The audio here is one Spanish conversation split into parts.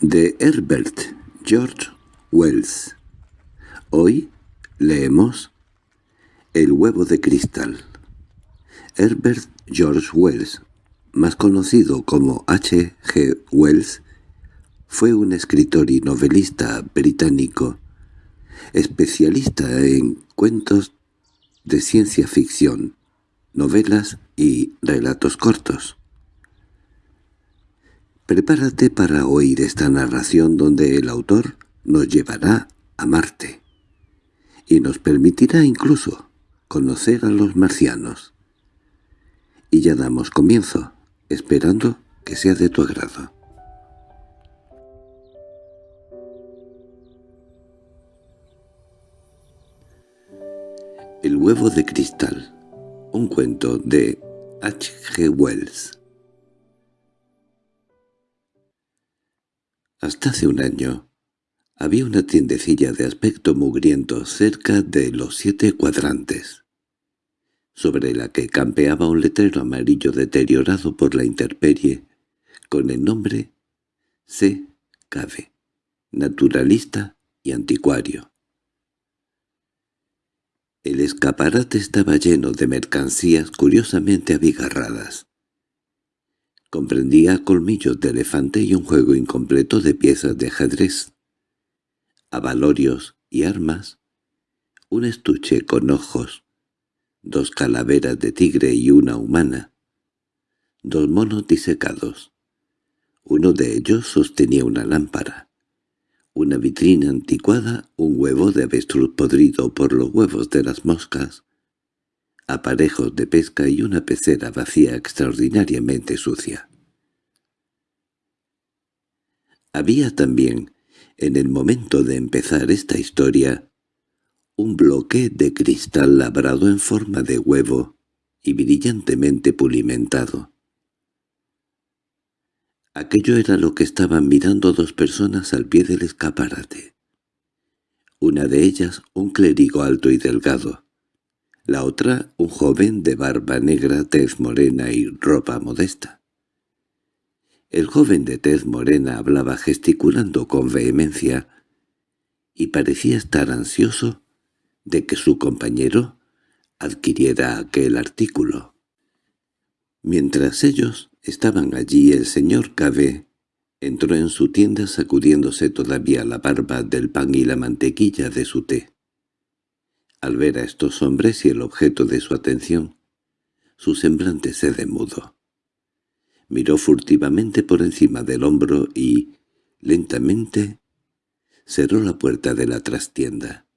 de Herbert George Wells. Hoy leemos El huevo de cristal. Herbert George Wells, más conocido como H. G. Wells, fue un escritor y novelista británico, especialista en cuentos de ciencia ficción, novelas y relatos cortos. Prepárate para oír esta narración donde el autor nos llevará a Marte y nos permitirá incluso conocer a los marcianos. Y ya damos comienzo, esperando que sea de tu agrado. El huevo de cristal, un cuento de H. G. Wells Hasta hace un año había una tiendecilla de aspecto mugriento cerca de los siete cuadrantes, sobre la que campeaba un letrero amarillo deteriorado por la intemperie, con el nombre C. Cave, naturalista y anticuario. El escaparate estaba lleno de mercancías curiosamente abigarradas. Comprendía colmillos de elefante y un juego incompleto de piezas de ajedrez, avalorios y armas, un estuche con ojos, dos calaveras de tigre y una humana, dos monos disecados. Uno de ellos sostenía una lámpara, una vitrina anticuada, un huevo de avestruz podrido por los huevos de las moscas, aparejos de pesca y una pecera vacía extraordinariamente sucia. Había también, en el momento de empezar esta historia, un bloque de cristal labrado en forma de huevo y brillantemente pulimentado. Aquello era lo que estaban mirando dos personas al pie del escaparate. Una de ellas un clérigo alto y delgado, la otra un joven de barba negra, tez morena y ropa modesta. El joven de tez morena hablaba gesticulando con vehemencia y parecía estar ansioso de que su compañero adquiriera aquel artículo. Mientras ellos estaban allí el señor Cabe entró en su tienda sacudiéndose todavía la barba del pan y la mantequilla de su té. Al ver a estos hombres y el objeto de su atención, su semblante se demudó. Miró furtivamente por encima del hombro y, lentamente, cerró la puerta de la trastienda.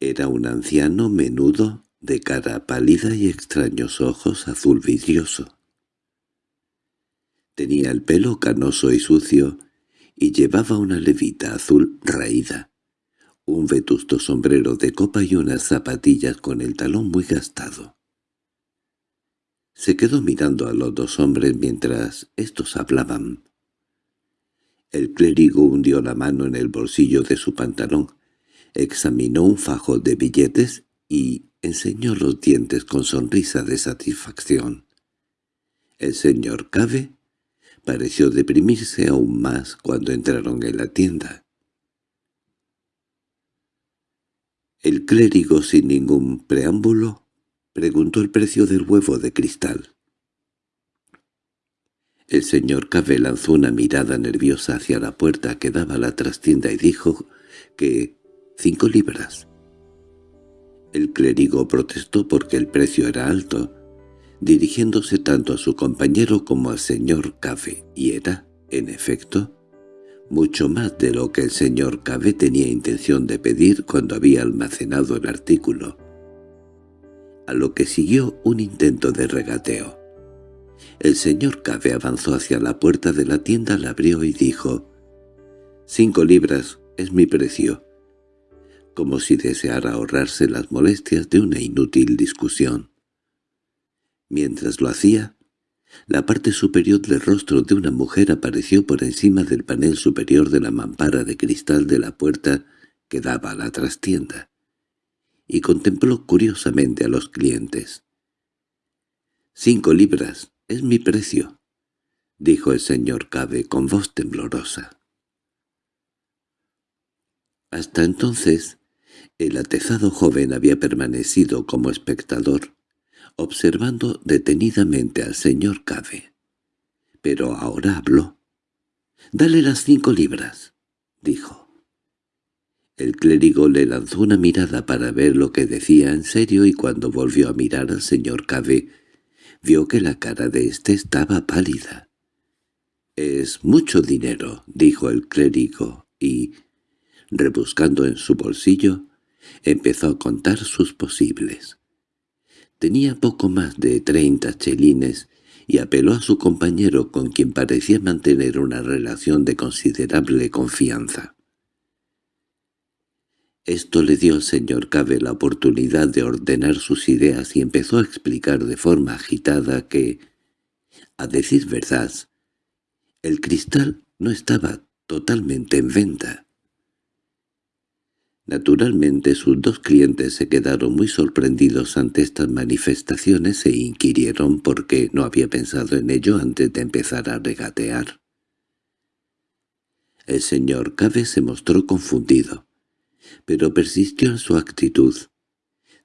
Era un anciano menudo, de cara pálida y extraños ojos azul vidrioso. Tenía el pelo canoso y sucio, y llevaba una levita azul raída un vetusto sombrero de copa y unas zapatillas con el talón muy gastado. Se quedó mirando a los dos hombres mientras estos hablaban. El clérigo hundió la mano en el bolsillo de su pantalón, examinó un fajo de billetes y enseñó los dientes con sonrisa de satisfacción. El señor Cave pareció deprimirse aún más cuando entraron en la tienda. El clérigo, sin ningún preámbulo, preguntó el precio del huevo de cristal. El señor Cave lanzó una mirada nerviosa hacia la puerta que daba a la trastienda y dijo que cinco libras. El clérigo protestó porque el precio era alto, dirigiéndose tanto a su compañero como al señor Cave, y era, en efecto, mucho más de lo que el señor Cabe tenía intención de pedir cuando había almacenado el artículo, a lo que siguió un intento de regateo. El señor Cabe avanzó hacia la puerta de la tienda, la abrió y dijo, «Cinco libras es mi precio», como si deseara ahorrarse las molestias de una inútil discusión. Mientras lo hacía, la parte superior del rostro de una mujer apareció por encima del panel superior de la mampara de cristal de la puerta que daba a la trastienda, y contempló curiosamente a los clientes. «Cinco libras, es mi precio», dijo el señor Cabe con voz temblorosa. Hasta entonces, el atezado joven había permanecido como espectador, observando detenidamente al señor Cave. Pero ahora habló. «Dale las cinco libras», dijo. El clérigo le lanzó una mirada para ver lo que decía en serio y cuando volvió a mirar al señor Cave, vio que la cara de éste estaba pálida. «Es mucho dinero», dijo el clérigo, y, rebuscando en su bolsillo, empezó a contar sus posibles. Tenía poco más de treinta chelines y apeló a su compañero con quien parecía mantener una relación de considerable confianza. Esto le dio al señor Cabe la oportunidad de ordenar sus ideas y empezó a explicar de forma agitada que, a decir verdad, el cristal no estaba totalmente en venta. Naturalmente sus dos clientes se quedaron muy sorprendidos ante estas manifestaciones e inquirieron por qué no había pensado en ello antes de empezar a regatear. El señor Cabe se mostró confundido pero persistió en su actitud,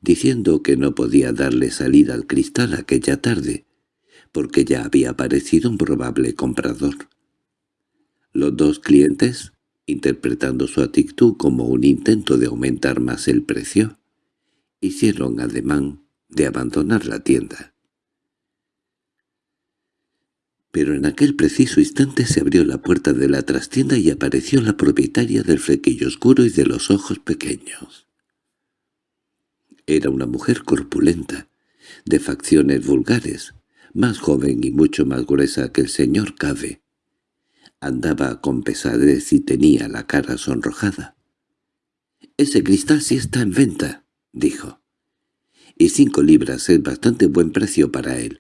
diciendo que no podía darle salida al cristal aquella tarde, porque ya había aparecido un probable comprador. Los dos clientes, interpretando su actitud como un intento de aumentar más el precio, hicieron ademán de abandonar la tienda. Pero en aquel preciso instante se abrió la puerta de la trastienda y apareció la propietaria del flequillo oscuro y de los ojos pequeños. Era una mujer corpulenta, de facciones vulgares, más joven y mucho más gruesa que el señor Cave. Andaba con pesadez y tenía la cara sonrojada. «Ese cristal sí está en venta», dijo. «Y cinco libras es bastante buen precio para él.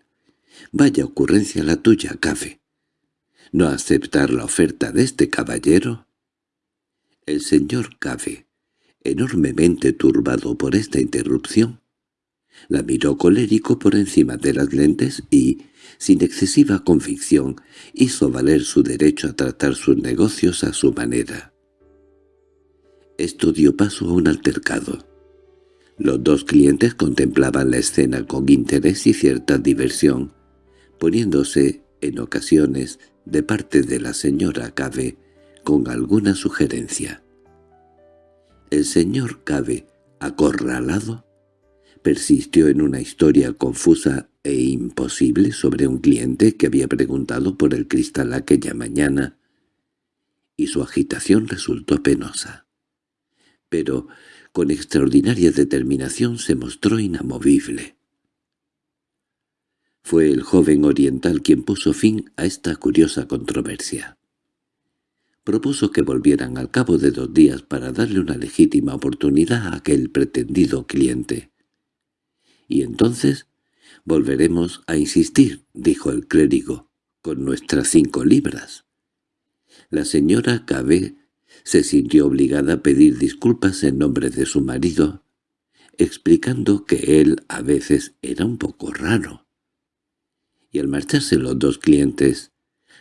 Vaya ocurrencia la tuya, Café. ¿No aceptar la oferta de este caballero? El señor Café, enormemente turbado por esta interrupción, la miró colérico por encima de las lentes y, sin excesiva convicción, hizo valer su derecho a tratar sus negocios a su manera. Esto dio paso a un altercado. Los dos clientes contemplaban la escena con interés y cierta diversión, poniéndose, en ocasiones, de parte de la señora Cabe, con alguna sugerencia. El señor Cabe, acorralado, persistió en una historia confusa e imposible sobre un cliente que había preguntado por el cristal aquella mañana, y su agitación resultó penosa. Pero, con extraordinaria determinación se mostró inamovible. Fue el joven oriental quien puso fin a esta curiosa controversia. Propuso que volvieran al cabo de dos días para darle una legítima oportunidad a aquel pretendido cliente. «Y entonces volveremos a insistir», dijo el clérigo, «con nuestras cinco libras». La señora Cabé se sintió obligada a pedir disculpas en nombre de su marido, explicando que él a veces era un poco raro y al marcharse los dos clientes,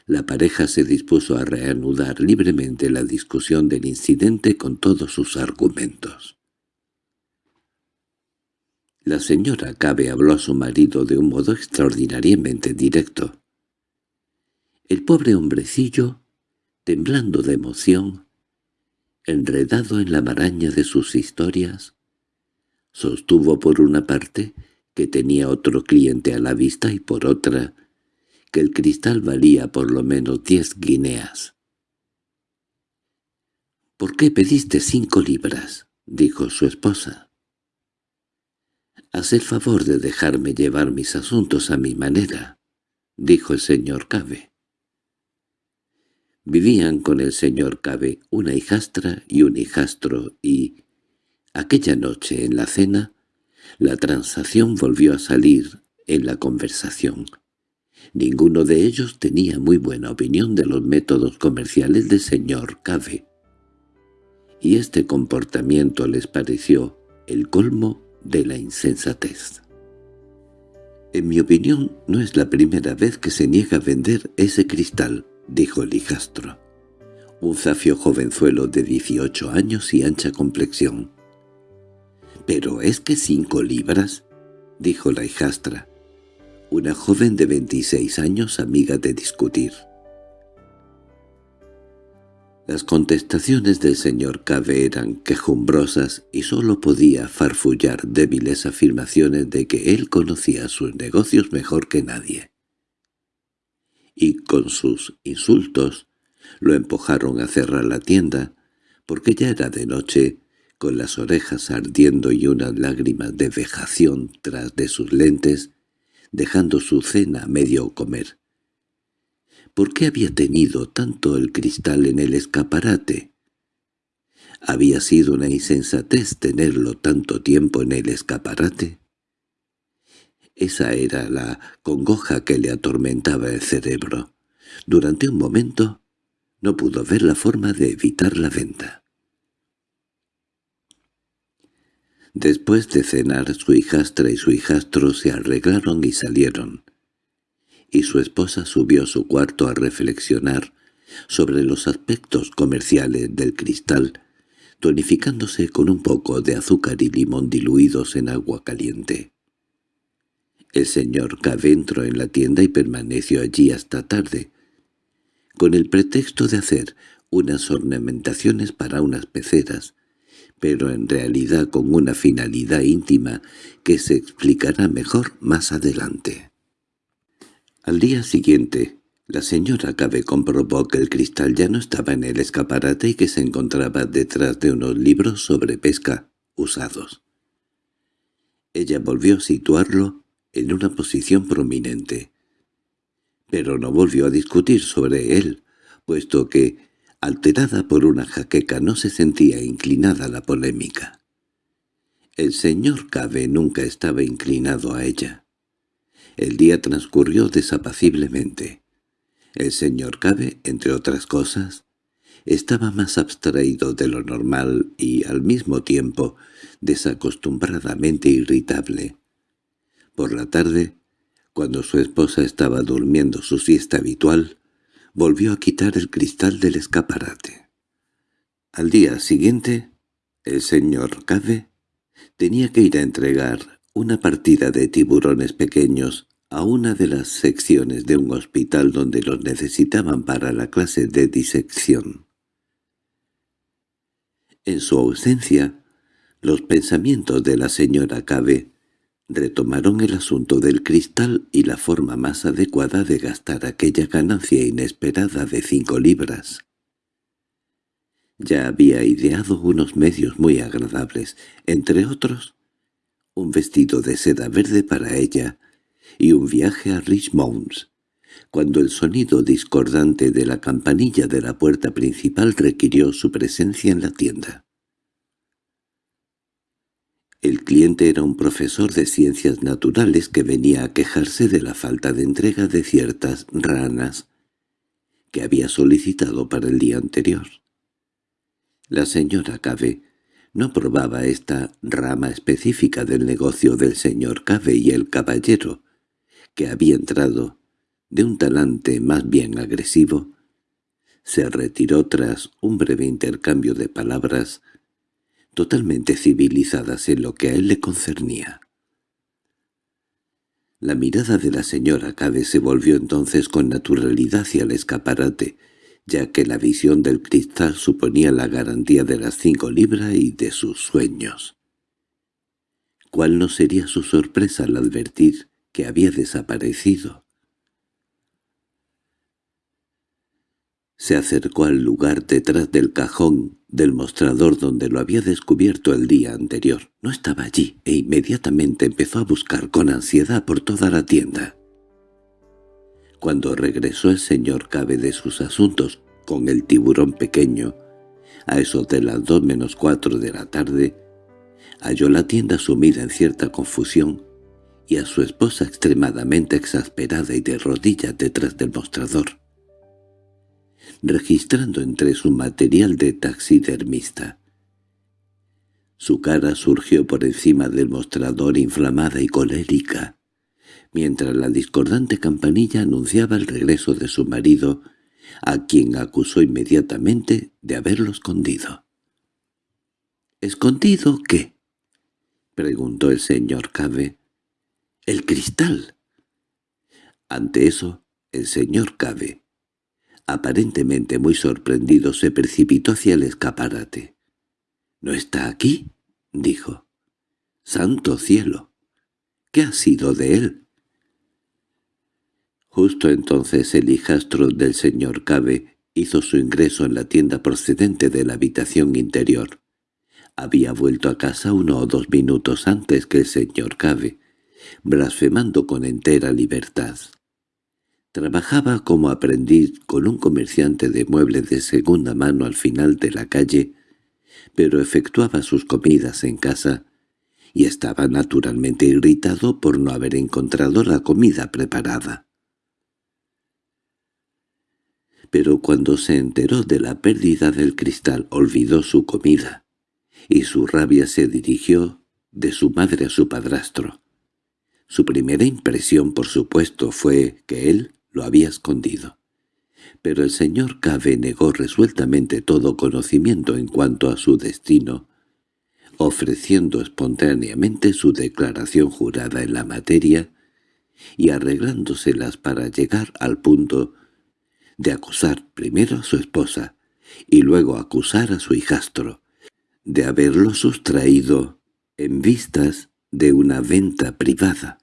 la pareja se dispuso a reanudar libremente la discusión del incidente con todos sus argumentos. La señora Cabe habló a su marido de un modo extraordinariamente directo. El pobre hombrecillo, temblando de emoción, enredado en la maraña de sus historias, sostuvo por una parte que tenía otro cliente a la vista y por otra, que el cristal valía por lo menos diez guineas. —¿Por qué pediste cinco libras? —dijo su esposa. —Haz el favor de dejarme llevar mis asuntos a mi manera —dijo el señor Cabe. Vivían con el señor Cabe una hijastra y un hijastro y, aquella noche en la cena, la transacción volvió a salir en la conversación. Ninguno de ellos tenía muy buena opinión de los métodos comerciales del señor Cave, y este comportamiento les pareció el colmo de la insensatez. «En mi opinión, no es la primera vez que se niega a vender ese cristal», dijo el hijastro. un zafio jovenzuelo de 18 años y ancha complexión. —¿Pero es que cinco libras? —dijo la hijastra. Una joven de 26 años amiga de discutir. Las contestaciones del señor Cave eran quejumbrosas y sólo podía farfullar débiles afirmaciones de que él conocía sus negocios mejor que nadie. Y con sus insultos lo empujaron a cerrar la tienda, porque ya era de noche, con las orejas ardiendo y unas lágrimas de vejación tras de sus lentes, dejando su cena medio comer. ¿Por qué había tenido tanto el cristal en el escaparate? ¿Había sido una insensatez tenerlo tanto tiempo en el escaparate? Esa era la congoja que le atormentaba el cerebro. Durante un momento no pudo ver la forma de evitar la venta. Después de cenar, su hijastra y su hijastro se arreglaron y salieron y su esposa subió a su cuarto a reflexionar sobre los aspectos comerciales del cristal, tonificándose con un poco de azúcar y limón diluidos en agua caliente. El señor Cave entró en la tienda y permaneció allí hasta tarde, con el pretexto de hacer unas ornamentaciones para unas peceras, pero en realidad con una finalidad íntima que se explicará mejor más adelante. Al día siguiente, la señora Cabe comprobó que el cristal ya no estaba en el escaparate y que se encontraba detrás de unos libros sobre pesca usados. Ella volvió a situarlo en una posición prominente, pero no volvió a discutir sobre él, puesto que, alterada por una jaqueca, no se sentía inclinada a la polémica. El señor Cabe nunca estaba inclinado a ella. El día transcurrió desapaciblemente. El señor Cabe, entre otras cosas, estaba más abstraído de lo normal y, al mismo tiempo, desacostumbradamente irritable. Por la tarde, cuando su esposa estaba durmiendo su siesta habitual, volvió a quitar el cristal del escaparate. Al día siguiente, el señor Cabe tenía que ir a entregar una partida de tiburones pequeños a una de las secciones de un hospital donde los necesitaban para la clase de disección. En su ausencia, los pensamientos de la señora Cabe retomaron el asunto del cristal y la forma más adecuada de gastar aquella ganancia inesperada de cinco libras. Ya había ideado unos medios muy agradables, entre otros, un vestido de seda verde para ella y un viaje a Richmond, cuando el sonido discordante de la campanilla de la puerta principal requirió su presencia en la tienda. El cliente era un profesor de ciencias naturales que venía a quejarse de la falta de entrega de ciertas ranas que había solicitado para el día anterior. La señora Cave no probaba esta rama específica del negocio del señor Cave y el caballero, que había entrado, de un talante más bien agresivo, se retiró tras un breve intercambio de palabras totalmente civilizadas en lo que a él le concernía. La mirada de la señora Cave se volvió entonces con naturalidad hacia el escaparate, ya que la visión del cristal suponía la garantía de las cinco libras y de sus sueños. ¿Cuál no sería su sorpresa al advertir que había desaparecido? Se acercó al lugar detrás del cajón del mostrador donde lo había descubierto el día anterior. No estaba allí e inmediatamente empezó a buscar con ansiedad por toda la tienda. Cuando regresó el señor Cabe de sus asuntos con el tiburón pequeño, a eso de las dos menos cuatro de la tarde, halló la tienda sumida en cierta confusión y a su esposa extremadamente exasperada y de rodillas detrás del mostrador, registrando entre su material de taxidermista. Su cara surgió por encima del mostrador inflamada y colérica, mientras la discordante campanilla anunciaba el regreso de su marido a quien acusó inmediatamente de haberlo escondido. —¿Escondido qué? —preguntó el señor Cabe. —El cristal. Ante eso, el señor Cabe, aparentemente muy sorprendido, se precipitó hacia el escaparate. —¿No está aquí? —dijo. —¡Santo cielo! ¿Qué ha sido de él? Justo entonces el hijastro del señor Cabe hizo su ingreso en la tienda procedente de la habitación interior. Había vuelto a casa uno o dos minutos antes que el señor Cabe, blasfemando con entera libertad. Trabajaba como aprendiz con un comerciante de muebles de segunda mano al final de la calle, pero efectuaba sus comidas en casa y estaba naturalmente irritado por no haber encontrado la comida preparada. Pero cuando se enteró de la pérdida del cristal olvidó su comida, y su rabia se dirigió de su madre a su padrastro. Su primera impresión, por supuesto, fue que él lo había escondido. Pero el señor Cave negó resueltamente todo conocimiento en cuanto a su destino, ofreciendo espontáneamente su declaración jurada en la materia y arreglándoselas para llegar al punto de acusar primero a su esposa y luego acusar a su hijastro, de haberlo sustraído en vistas de una venta privada.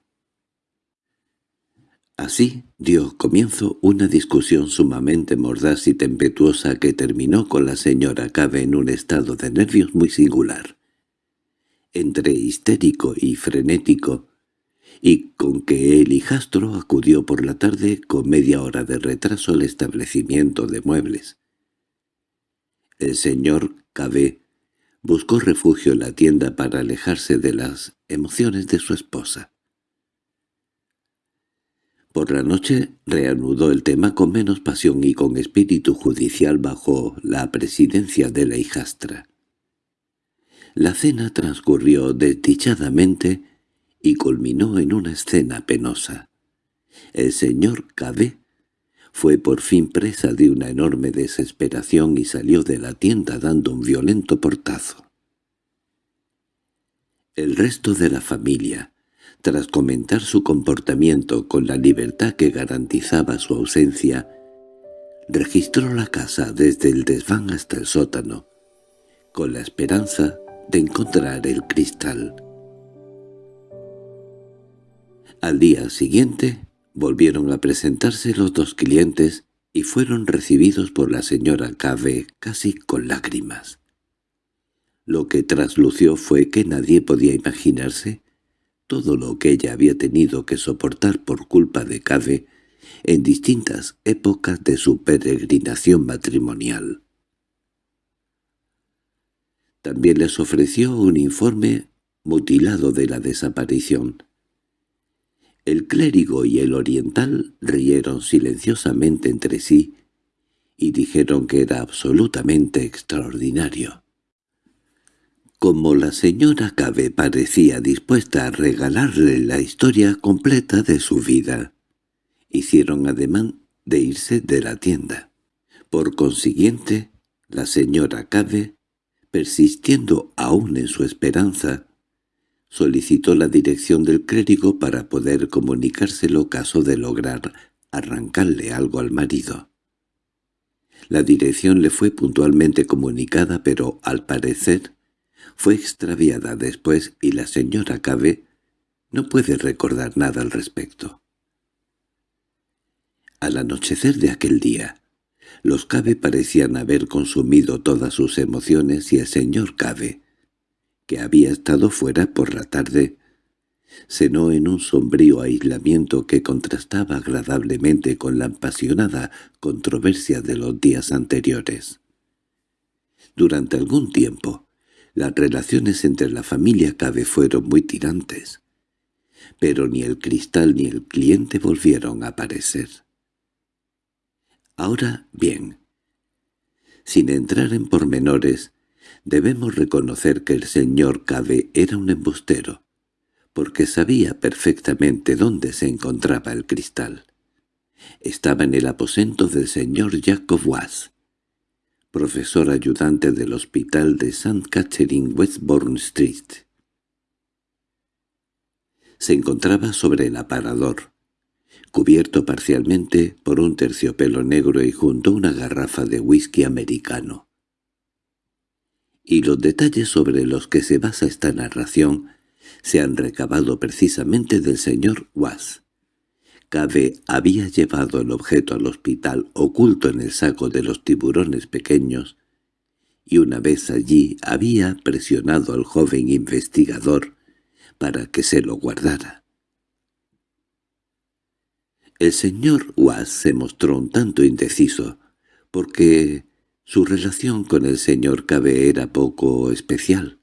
Así dio comienzo una discusión sumamente mordaz y tempestuosa que terminó con la señora Cabe en un estado de nervios muy singular. Entre histérico y frenético, y con que el hijastro acudió por la tarde con media hora de retraso al establecimiento de muebles. El señor Cabe buscó refugio en la tienda para alejarse de las emociones de su esposa. Por la noche reanudó el tema con menos pasión y con espíritu judicial bajo la presidencia de la hijastra. La cena transcurrió desdichadamente y culminó en una escena penosa. El señor Cabé fue por fin presa de una enorme desesperación y salió de la tienda dando un violento portazo. El resto de la familia, tras comentar su comportamiento con la libertad que garantizaba su ausencia, registró la casa desde el desván hasta el sótano, con la esperanza de encontrar el cristal. Al día siguiente volvieron a presentarse los dos clientes y fueron recibidos por la señora Cave casi con lágrimas. Lo que traslució fue que nadie podía imaginarse todo lo que ella había tenido que soportar por culpa de Cave en distintas épocas de su peregrinación matrimonial. También les ofreció un informe mutilado de la desaparición. El clérigo y el oriental rieron silenciosamente entre sí y dijeron que era absolutamente extraordinario. Como la señora Cabe parecía dispuesta a regalarle la historia completa de su vida, hicieron ademán de irse de la tienda. Por consiguiente, la señora Cabe, persistiendo aún en su esperanza, solicitó la dirección del clérigo para poder comunicárselo caso de lograr arrancarle algo al marido. La dirección le fue puntualmente comunicada, pero, al parecer, fue extraviada después y la señora Cabe no puede recordar nada al respecto. Al anochecer de aquel día, los Cabe parecían haber consumido todas sus emociones y el señor Cabe, que había estado fuera por la tarde, cenó en un sombrío aislamiento que contrastaba agradablemente con la apasionada controversia de los días anteriores. Durante algún tiempo, las relaciones entre la familia Cabe fueron muy tirantes, pero ni el cristal ni el cliente volvieron a aparecer. Ahora bien, sin entrar en pormenores, debemos reconocer que el señor Cabe era un embustero, porque sabía perfectamente dónde se encontraba el cristal. estaba en el aposento del señor Jacob Was, profesor ayudante del hospital de St. Catherine Westbourne Street. Se encontraba sobre el aparador, cubierto parcialmente por un terciopelo negro y junto a una garrafa de whisky americano. Y los detalles sobre los que se basa esta narración se han recabado precisamente del señor Was. Cabe había llevado el objeto al hospital oculto en el saco de los tiburones pequeños, y una vez allí había presionado al joven investigador para que se lo guardara. El señor Was se mostró un tanto indeciso, porque su relación con el señor Cabe era poco especial.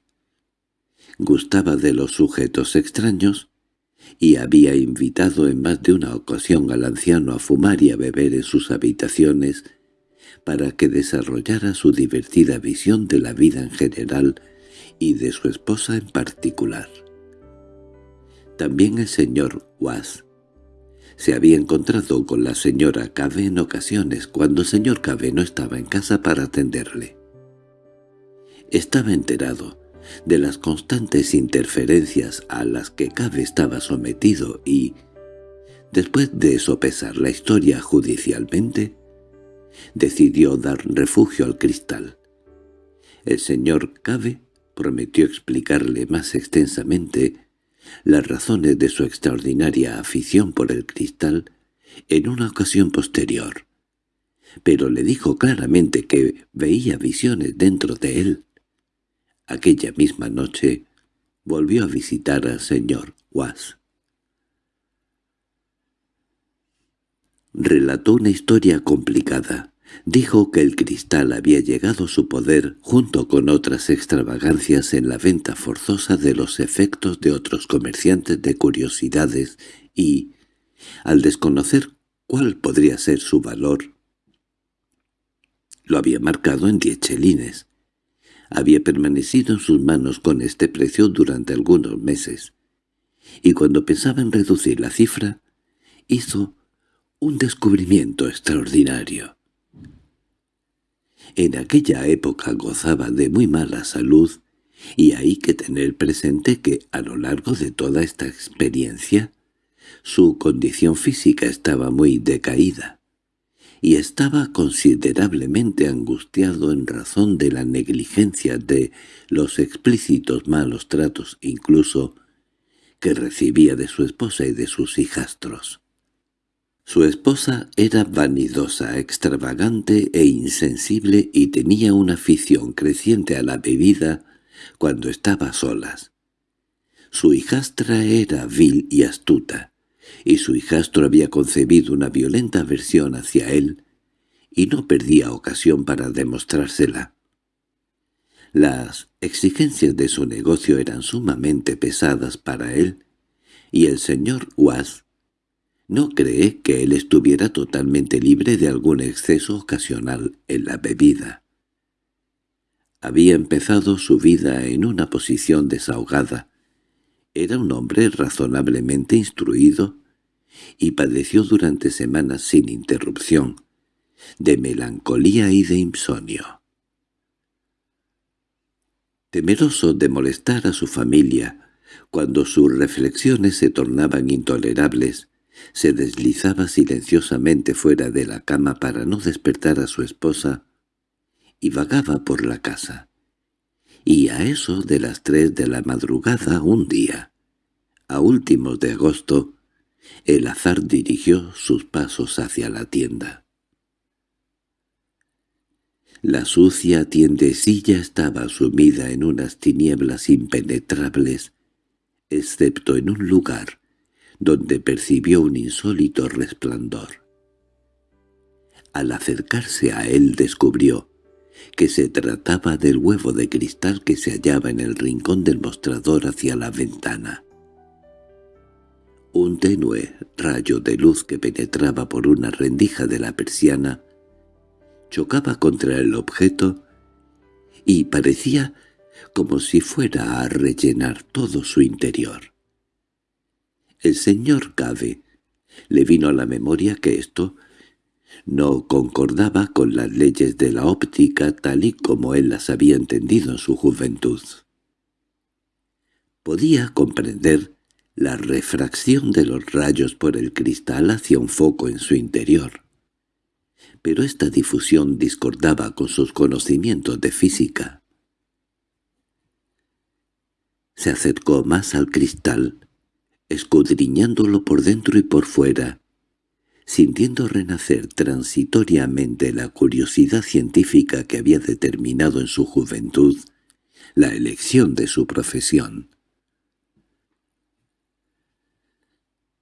Gustaba de los sujetos extraños, y había invitado en más de una ocasión al anciano a fumar y a beber en sus habitaciones para que desarrollara su divertida visión de la vida en general y de su esposa en particular. También el señor Was se había encontrado con la señora Cave en ocasiones cuando el señor Cave no estaba en casa para atenderle. Estaba enterado de las constantes interferencias a las que Cabe estaba sometido y, después de sopesar la historia judicialmente, decidió dar refugio al cristal. El señor Cabe prometió explicarle más extensamente las razones de su extraordinaria afición por el cristal en una ocasión posterior, pero le dijo claramente que veía visiones dentro de él Aquella misma noche volvió a visitar al señor Was. Relató una historia complicada. Dijo que el cristal había llegado a su poder junto con otras extravagancias en la venta forzosa de los efectos de otros comerciantes de curiosidades y, al desconocer cuál podría ser su valor, lo había marcado en diez chelines había permanecido en sus manos con este precio durante algunos meses, y cuando pensaba en reducir la cifra, hizo un descubrimiento extraordinario. En aquella época gozaba de muy mala salud, y hay que tener presente que a lo largo de toda esta experiencia, su condición física estaba muy decaída y estaba considerablemente angustiado en razón de la negligencia de los explícitos malos tratos incluso que recibía de su esposa y de sus hijastros. Su esposa era vanidosa, extravagante e insensible y tenía una afición creciente a la bebida cuando estaba solas. Su hijastra era vil y astuta, y su hijastro había concebido una violenta aversión hacia él, y no perdía ocasión para demostrársela. Las exigencias de su negocio eran sumamente pesadas para él, y el señor Was no cree que él estuviera totalmente libre de algún exceso ocasional en la bebida. Había empezado su vida en una posición desahogada, era un hombre razonablemente instruido y padeció durante semanas sin interrupción de melancolía y de insomnio. Temeroso de molestar a su familia, cuando sus reflexiones se tornaban intolerables, se deslizaba silenciosamente fuera de la cama para no despertar a su esposa y vagaba por la casa y a eso de las tres de la madrugada un día, a últimos de agosto, el azar dirigió sus pasos hacia la tienda. La sucia tiendecilla estaba sumida en unas tinieblas impenetrables, excepto en un lugar donde percibió un insólito resplandor. Al acercarse a él descubrió que se trataba del huevo de cristal que se hallaba en el rincón del mostrador hacia la ventana. Un tenue rayo de luz que penetraba por una rendija de la persiana chocaba contra el objeto y parecía como si fuera a rellenar todo su interior. El señor Cave Le vino a la memoria que esto no concordaba con las leyes de la óptica tal y como él las había entendido en su juventud. Podía comprender la refracción de los rayos por el cristal hacia un foco en su interior. Pero esta difusión discordaba con sus conocimientos de física. Se acercó más al cristal, escudriñándolo por dentro y por fuera, sintiendo renacer transitoriamente la curiosidad científica que había determinado en su juventud la elección de su profesión.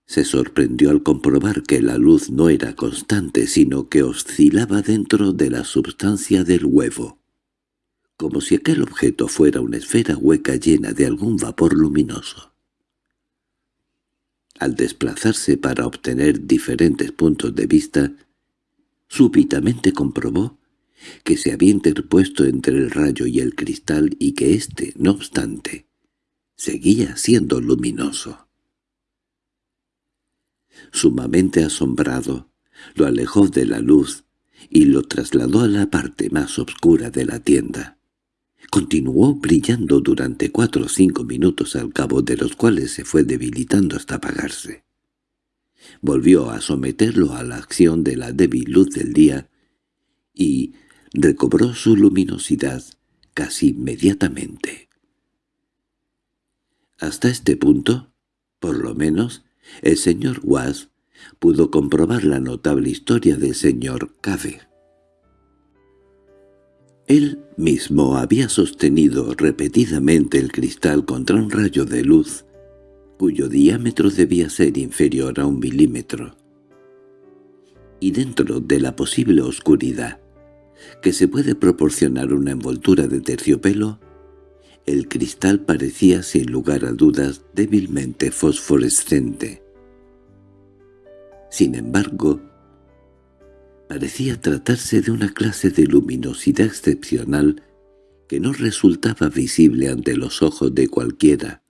Se sorprendió al comprobar que la luz no era constante, sino que oscilaba dentro de la substancia del huevo, como si aquel objeto fuera una esfera hueca llena de algún vapor luminoso. Al desplazarse para obtener diferentes puntos de vista, súbitamente comprobó que se había interpuesto entre el rayo y el cristal y que éste, no obstante, seguía siendo luminoso. Sumamente asombrado, lo alejó de la luz y lo trasladó a la parte más oscura de la tienda. Continuó brillando durante cuatro o cinco minutos al cabo de los cuales se fue debilitando hasta apagarse. Volvió a someterlo a la acción de la débil luz del día y recobró su luminosidad casi inmediatamente. Hasta este punto, por lo menos, el señor Was pudo comprobar la notable historia del señor Cave. Él mismo había sostenido repetidamente el cristal contra un rayo de luz, cuyo diámetro debía ser inferior a un milímetro. Y dentro de la posible oscuridad que se puede proporcionar una envoltura de terciopelo, el cristal parecía sin lugar a dudas débilmente fosforescente. Sin embargo, Parecía tratarse de una clase de luminosidad excepcional que no resultaba visible ante los ojos de cualquiera,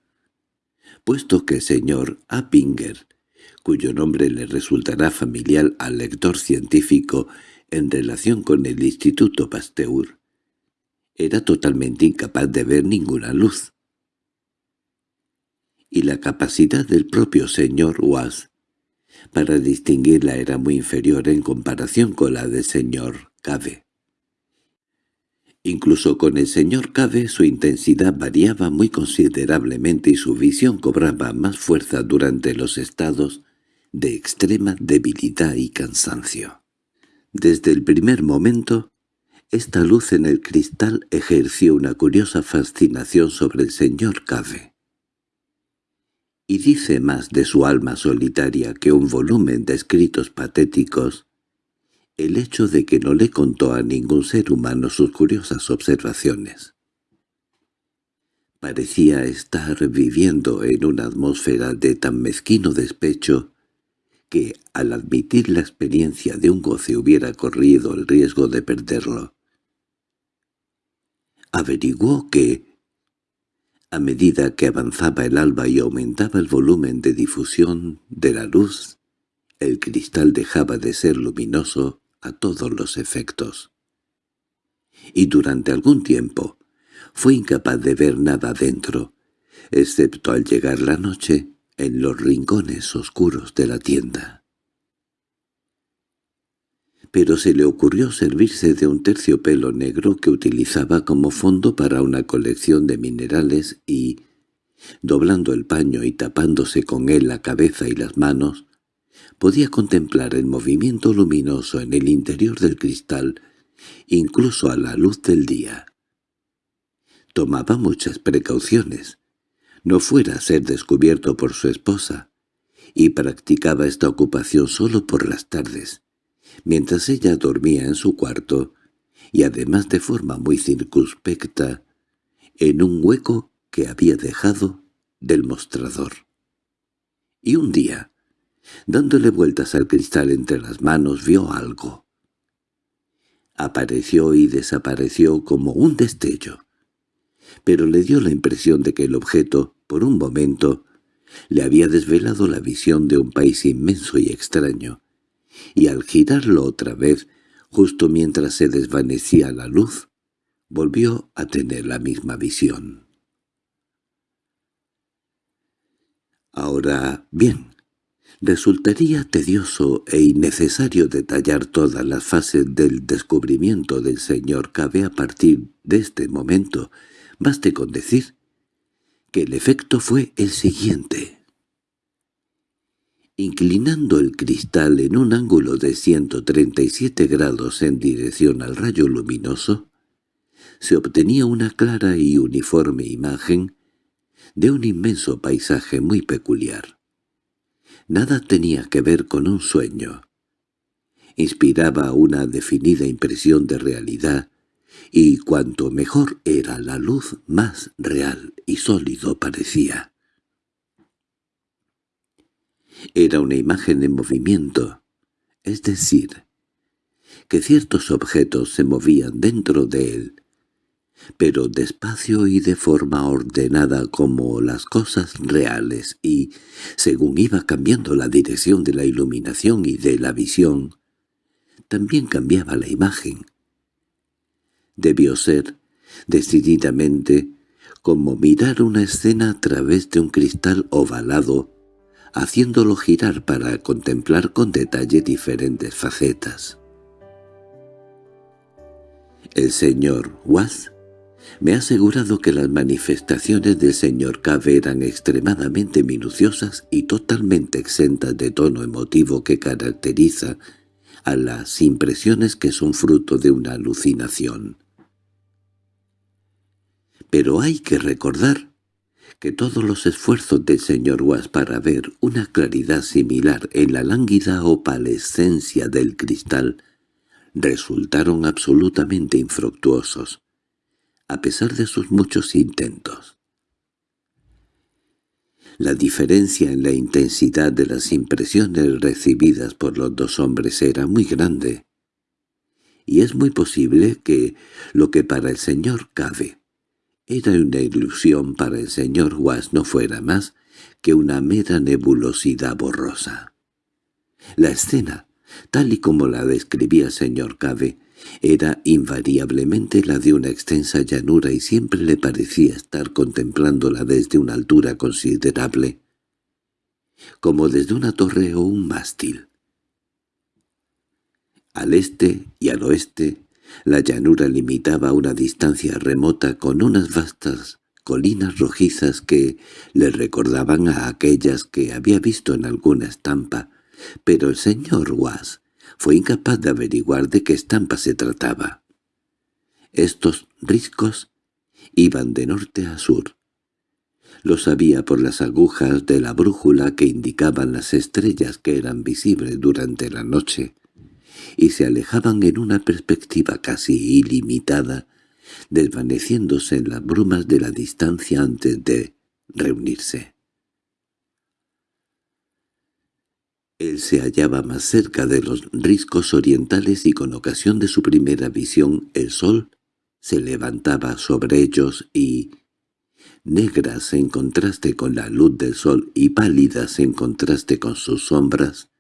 puesto que el señor Appinger, cuyo nombre le resultará familiar al lector científico en relación con el Instituto Pasteur, era totalmente incapaz de ver ninguna luz. Y la capacidad del propio señor Was para distinguirla era muy inferior en comparación con la del señor Cave. Incluso con el señor Cave su intensidad variaba muy considerablemente y su visión cobraba más fuerza durante los estados de extrema debilidad y cansancio. Desde el primer momento, esta luz en el cristal ejerció una curiosa fascinación sobre el señor Cave y dice más de su alma solitaria que un volumen de escritos patéticos, el hecho de que no le contó a ningún ser humano sus curiosas observaciones. Parecía estar viviendo en una atmósfera de tan mezquino despecho que, al admitir la experiencia de un goce hubiera corrido el riesgo de perderlo. Averiguó que, a medida que avanzaba el alba y aumentaba el volumen de difusión de la luz, el cristal dejaba de ser luminoso a todos los efectos. Y durante algún tiempo fue incapaz de ver nada dentro, excepto al llegar la noche en los rincones oscuros de la tienda pero se le ocurrió servirse de un terciopelo negro que utilizaba como fondo para una colección de minerales y, doblando el paño y tapándose con él la cabeza y las manos, podía contemplar el movimiento luminoso en el interior del cristal, incluso a la luz del día. Tomaba muchas precauciones, no fuera a ser descubierto por su esposa, y practicaba esta ocupación solo por las tardes, mientras ella dormía en su cuarto, y además de forma muy circunspecta, en un hueco que había dejado del mostrador. Y un día, dándole vueltas al cristal entre las manos, vio algo. Apareció y desapareció como un destello, pero le dio la impresión de que el objeto, por un momento, le había desvelado la visión de un país inmenso y extraño, y al girarlo otra vez, justo mientras se desvanecía la luz, volvió a tener la misma visión. Ahora, bien, resultaría tedioso e innecesario detallar todas las fases del descubrimiento del señor Cabe a partir de este momento, baste con decir que el efecto fue el siguiente. Inclinando el cristal en un ángulo de 137 grados en dirección al rayo luminoso, se obtenía una clara y uniforme imagen de un inmenso paisaje muy peculiar. Nada tenía que ver con un sueño. Inspiraba una definida impresión de realidad, y cuanto mejor era la luz, más real y sólido parecía. Era una imagen en movimiento, es decir, que ciertos objetos se movían dentro de él, pero despacio y de forma ordenada como las cosas reales y, según iba cambiando la dirección de la iluminación y de la visión, también cambiaba la imagen. Debió ser, decididamente, como mirar una escena a través de un cristal ovalado, haciéndolo girar para contemplar con detalle diferentes facetas. El señor Watt me ha asegurado que las manifestaciones del señor Cave eran extremadamente minuciosas y totalmente exentas de tono emotivo que caracteriza a las impresiones que son fruto de una alucinación. Pero hay que recordar que todos los esfuerzos del señor Was para ver una claridad similar en la lánguida opalescencia del cristal resultaron absolutamente infructuosos a pesar de sus muchos intentos. La diferencia en la intensidad de las impresiones recibidas por los dos hombres era muy grande, y es muy posible que lo que para el señor Cave era una ilusión para el señor Was no fuera más que una mera nebulosidad borrosa. La escena, tal y como la describía el señor Cave, era invariablemente la de una extensa llanura y siempre le parecía estar contemplándola desde una altura considerable, como desde una torre o un mástil. Al este y al oeste, la llanura limitaba una distancia remota con unas vastas colinas rojizas que le recordaban a aquellas que había visto en alguna estampa, pero el señor Was fue incapaz de averiguar de qué estampa se trataba. Estos riscos iban de norte a sur. Lo sabía por las agujas de la brújula que indicaban las estrellas que eran visibles durante la noche, y se alejaban en una perspectiva casi ilimitada, desvaneciéndose en las brumas de la distancia antes de reunirse. Él se hallaba más cerca de los riscos orientales y con ocasión de su primera visión el sol se levantaba sobre ellos y, negras en contraste con la luz del sol y pálidas en contraste con sus sombras,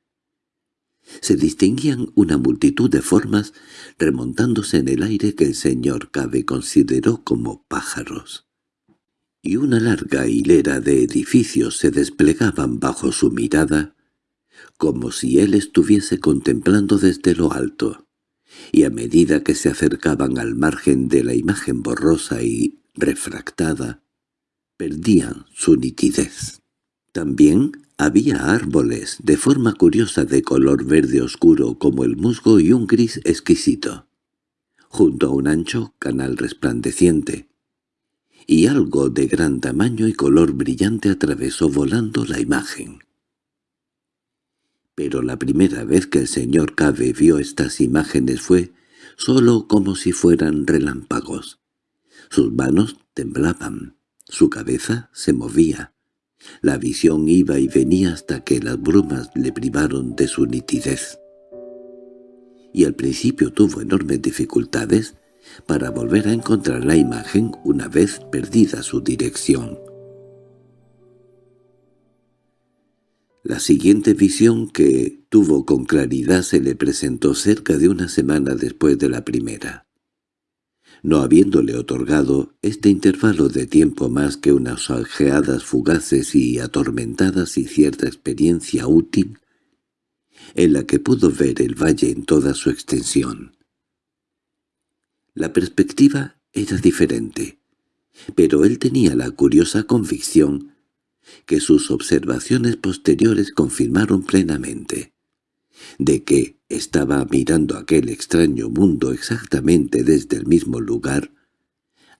se distinguían una multitud de formas remontándose en el aire que el señor Cabe consideró como pájaros. Y una larga hilera de edificios se desplegaban bajo su mirada, como si él estuviese contemplando desde lo alto, y a medida que se acercaban al margen de la imagen borrosa y refractada, perdían su nitidez. También había árboles de forma curiosa de color verde oscuro como el musgo y un gris exquisito, junto a un ancho canal resplandeciente, y algo de gran tamaño y color brillante atravesó volando la imagen. Pero la primera vez que el señor Cave vio estas imágenes fue solo como si fueran relámpagos. Sus manos temblaban, su cabeza se movía. La visión iba y venía hasta que las brumas le privaron de su nitidez. Y al principio tuvo enormes dificultades para volver a encontrar la imagen una vez perdida su dirección. La siguiente visión que tuvo con claridad se le presentó cerca de una semana después de la primera. No habiéndole otorgado este intervalo de tiempo más que unas ojeadas fugaces y atormentadas y cierta experiencia útil, en la que pudo ver el valle en toda su extensión. La perspectiva era diferente, pero él tenía la curiosa convicción que sus observaciones posteriores confirmaron plenamente, de que estaba mirando aquel extraño mundo exactamente desde el mismo lugar,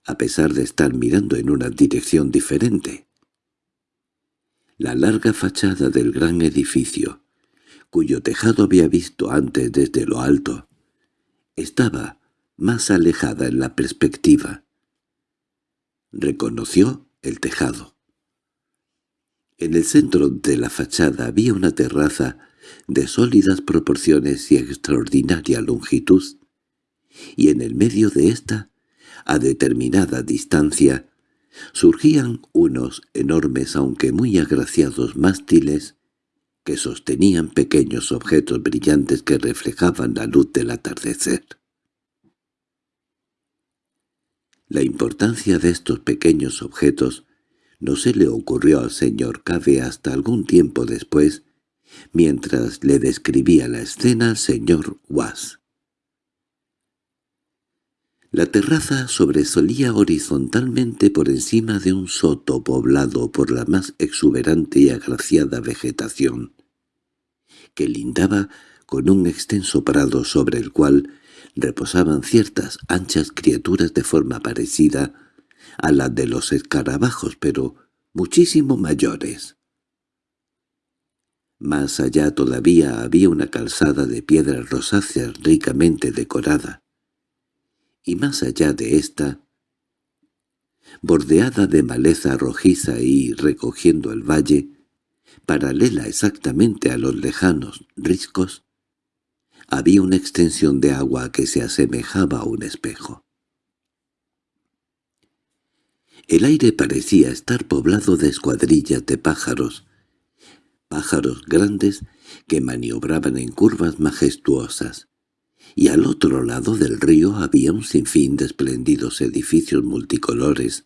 a pesar de estar mirando en una dirección diferente. La larga fachada del gran edificio, cuyo tejado había visto antes desde lo alto, estaba más alejada en la perspectiva. Reconoció el tejado. En el centro de la fachada había una terraza de sólidas proporciones y extraordinaria longitud, y en el medio de ésta, a determinada distancia, surgían unos enormes aunque muy agraciados mástiles que sostenían pequeños objetos brillantes que reflejaban la luz del atardecer. La importancia de estos pequeños objetos no se le ocurrió al señor Cave hasta algún tiempo después, mientras le describía la escena al señor Was. La terraza sobresolía horizontalmente por encima de un soto poblado por la más exuberante y agraciada vegetación, que lindaba con un extenso prado sobre el cual reposaban ciertas anchas criaturas de forma parecida a la de los escarabajos, pero muchísimo mayores. Más allá todavía había una calzada de piedras rosáceas ricamente decorada, y más allá de ésta, bordeada de maleza rojiza y recogiendo el valle, paralela exactamente a los lejanos riscos, había una extensión de agua que se asemejaba a un espejo. El aire parecía estar poblado de escuadrillas de pájaros, pájaros grandes que maniobraban en curvas majestuosas, y al otro lado del río había un sinfín de espléndidos edificios multicolores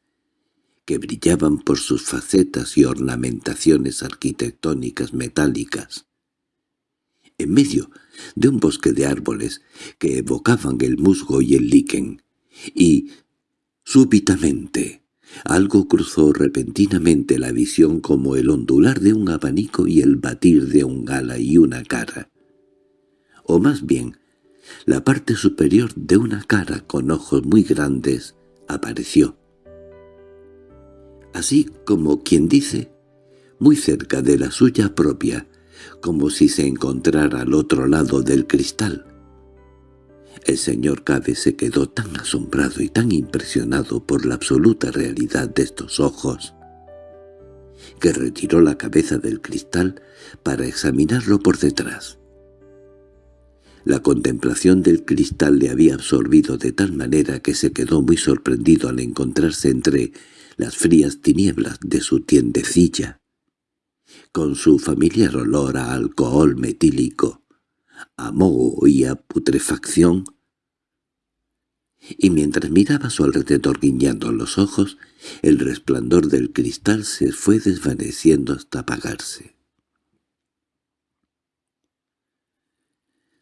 que brillaban por sus facetas y ornamentaciones arquitectónicas metálicas. En medio de un bosque de árboles que evocaban el musgo y el líquen, y, súbitamente, algo cruzó repentinamente la visión como el ondular de un abanico y el batir de un gala y una cara. O más bien, la parte superior de una cara con ojos muy grandes apareció. Así como quien dice, muy cerca de la suya propia, como si se encontrara al otro lado del cristal. El señor Cabe se quedó tan asombrado y tan impresionado por la absoluta realidad de estos ojos, que retiró la cabeza del cristal para examinarlo por detrás. La contemplación del cristal le había absorbido de tal manera que se quedó muy sorprendido al encontrarse entre las frías tinieblas de su tiendecilla, con su familiar olor a alcohol metílico, a moho y a putrefacción, y mientras miraba a su alrededor guiñando los ojos, el resplandor del cristal se fue desvaneciendo hasta apagarse.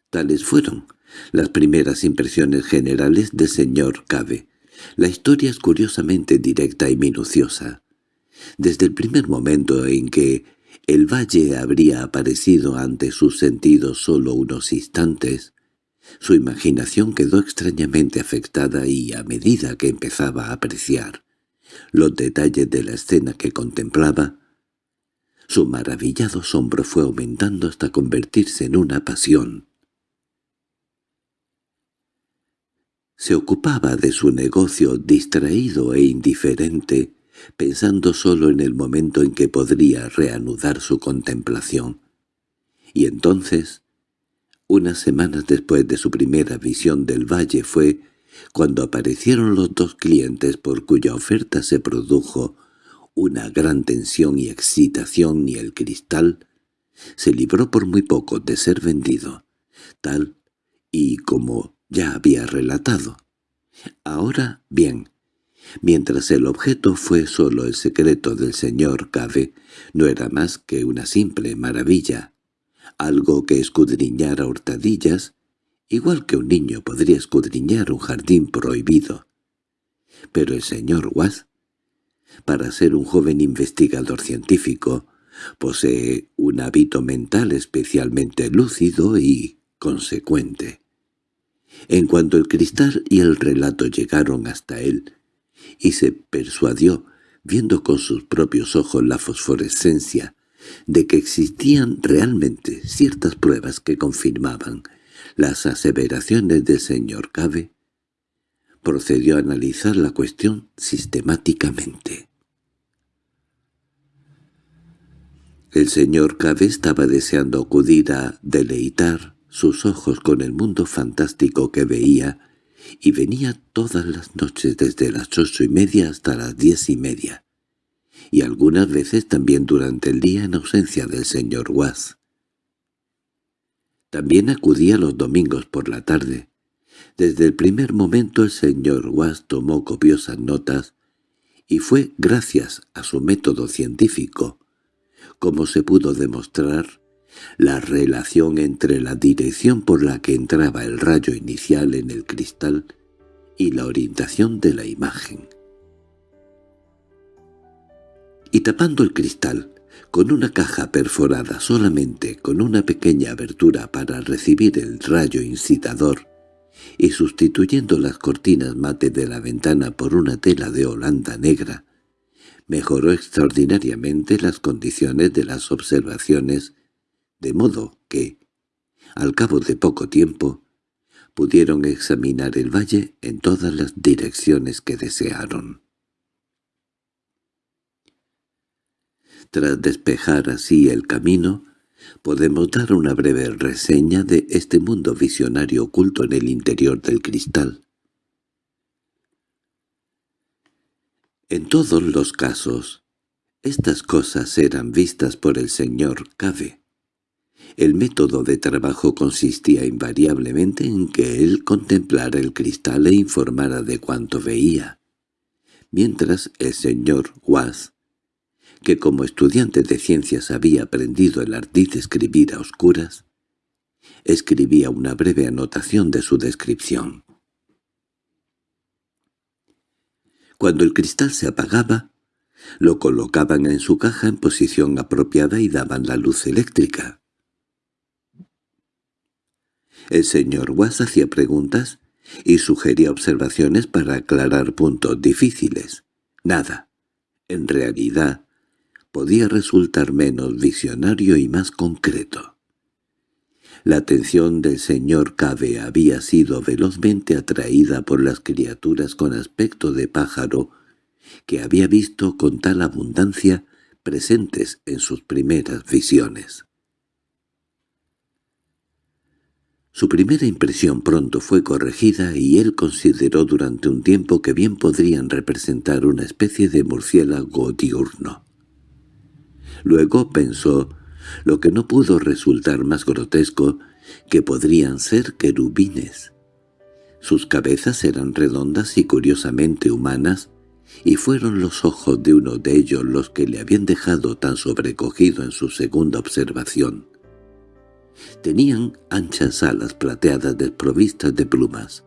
Tales fueron las primeras impresiones generales del señor Cabe. La historia es curiosamente directa y minuciosa. Desde el primer momento en que el valle habría aparecido ante sus sentidos solo unos instantes. Su imaginación quedó extrañamente afectada y, a medida que empezaba a apreciar los detalles de la escena que contemplaba, su maravillado asombro fue aumentando hasta convertirse en una pasión. Se ocupaba de su negocio distraído e indiferente, pensando solo en el momento en que podría reanudar su contemplación. Y entonces, unas semanas después de su primera visión del valle fue cuando aparecieron los dos clientes por cuya oferta se produjo una gran tensión y excitación y el cristal, se libró por muy poco de ser vendido, tal y como ya había relatado. Ahora bien, mientras el objeto fue solo el secreto del señor Cave, no era más que una simple maravilla, algo que escudriñara hurtadillas, igual que un niño podría escudriñar un jardín prohibido. Pero el señor Watts, para ser un joven investigador científico, posee un hábito mental especialmente lúcido y consecuente. En cuanto el cristal y el relato llegaron hasta él, y se persuadió, viendo con sus propios ojos la fosforescencia, de que existían realmente ciertas pruebas que confirmaban las aseveraciones del señor Cabe, procedió a analizar la cuestión sistemáticamente. El señor Cabe estaba deseando acudir a deleitar sus ojos con el mundo fantástico que veía, y venía todas las noches desde las ocho y media hasta las diez y media, y algunas veces también durante el día en ausencia del señor Was. También acudía los domingos por la tarde. Desde el primer momento el señor Was tomó copiosas notas, y fue gracias a su método científico, como se pudo demostrar, la relación entre la dirección por la que entraba el rayo inicial en el cristal y la orientación de la imagen. Y tapando el cristal, con una caja perforada solamente con una pequeña abertura para recibir el rayo incitador, y sustituyendo las cortinas mate de la ventana por una tela de holanda negra, mejoró extraordinariamente las condiciones de las observaciones de modo que, al cabo de poco tiempo, pudieron examinar el valle en todas las direcciones que desearon. Tras despejar así el camino, podemos dar una breve reseña de este mundo visionario oculto en el interior del cristal. En todos los casos, estas cosas eran vistas por el señor Cave, el método de trabajo consistía invariablemente en que él contemplara el cristal e informara de cuanto veía, mientras el señor Was, que como estudiante de ciencias había aprendido el ardid de escribir a oscuras, escribía una breve anotación de su descripción. Cuando el cristal se apagaba, lo colocaban en su caja en posición apropiada y daban la luz eléctrica. El señor Was hacía preguntas y sugería observaciones para aclarar puntos difíciles. Nada. En realidad, podía resultar menos visionario y más concreto. La atención del señor Cabe había sido velozmente atraída por las criaturas con aspecto de pájaro que había visto con tal abundancia presentes en sus primeras visiones. Su primera impresión pronto fue corregida y él consideró durante un tiempo que bien podrían representar una especie de murciélago diurno. Luego pensó, lo que no pudo resultar más grotesco, que podrían ser querubines. Sus cabezas eran redondas y curiosamente humanas, y fueron los ojos de uno de ellos los que le habían dejado tan sobrecogido en su segunda observación. Tenían anchas alas plateadas desprovistas de plumas,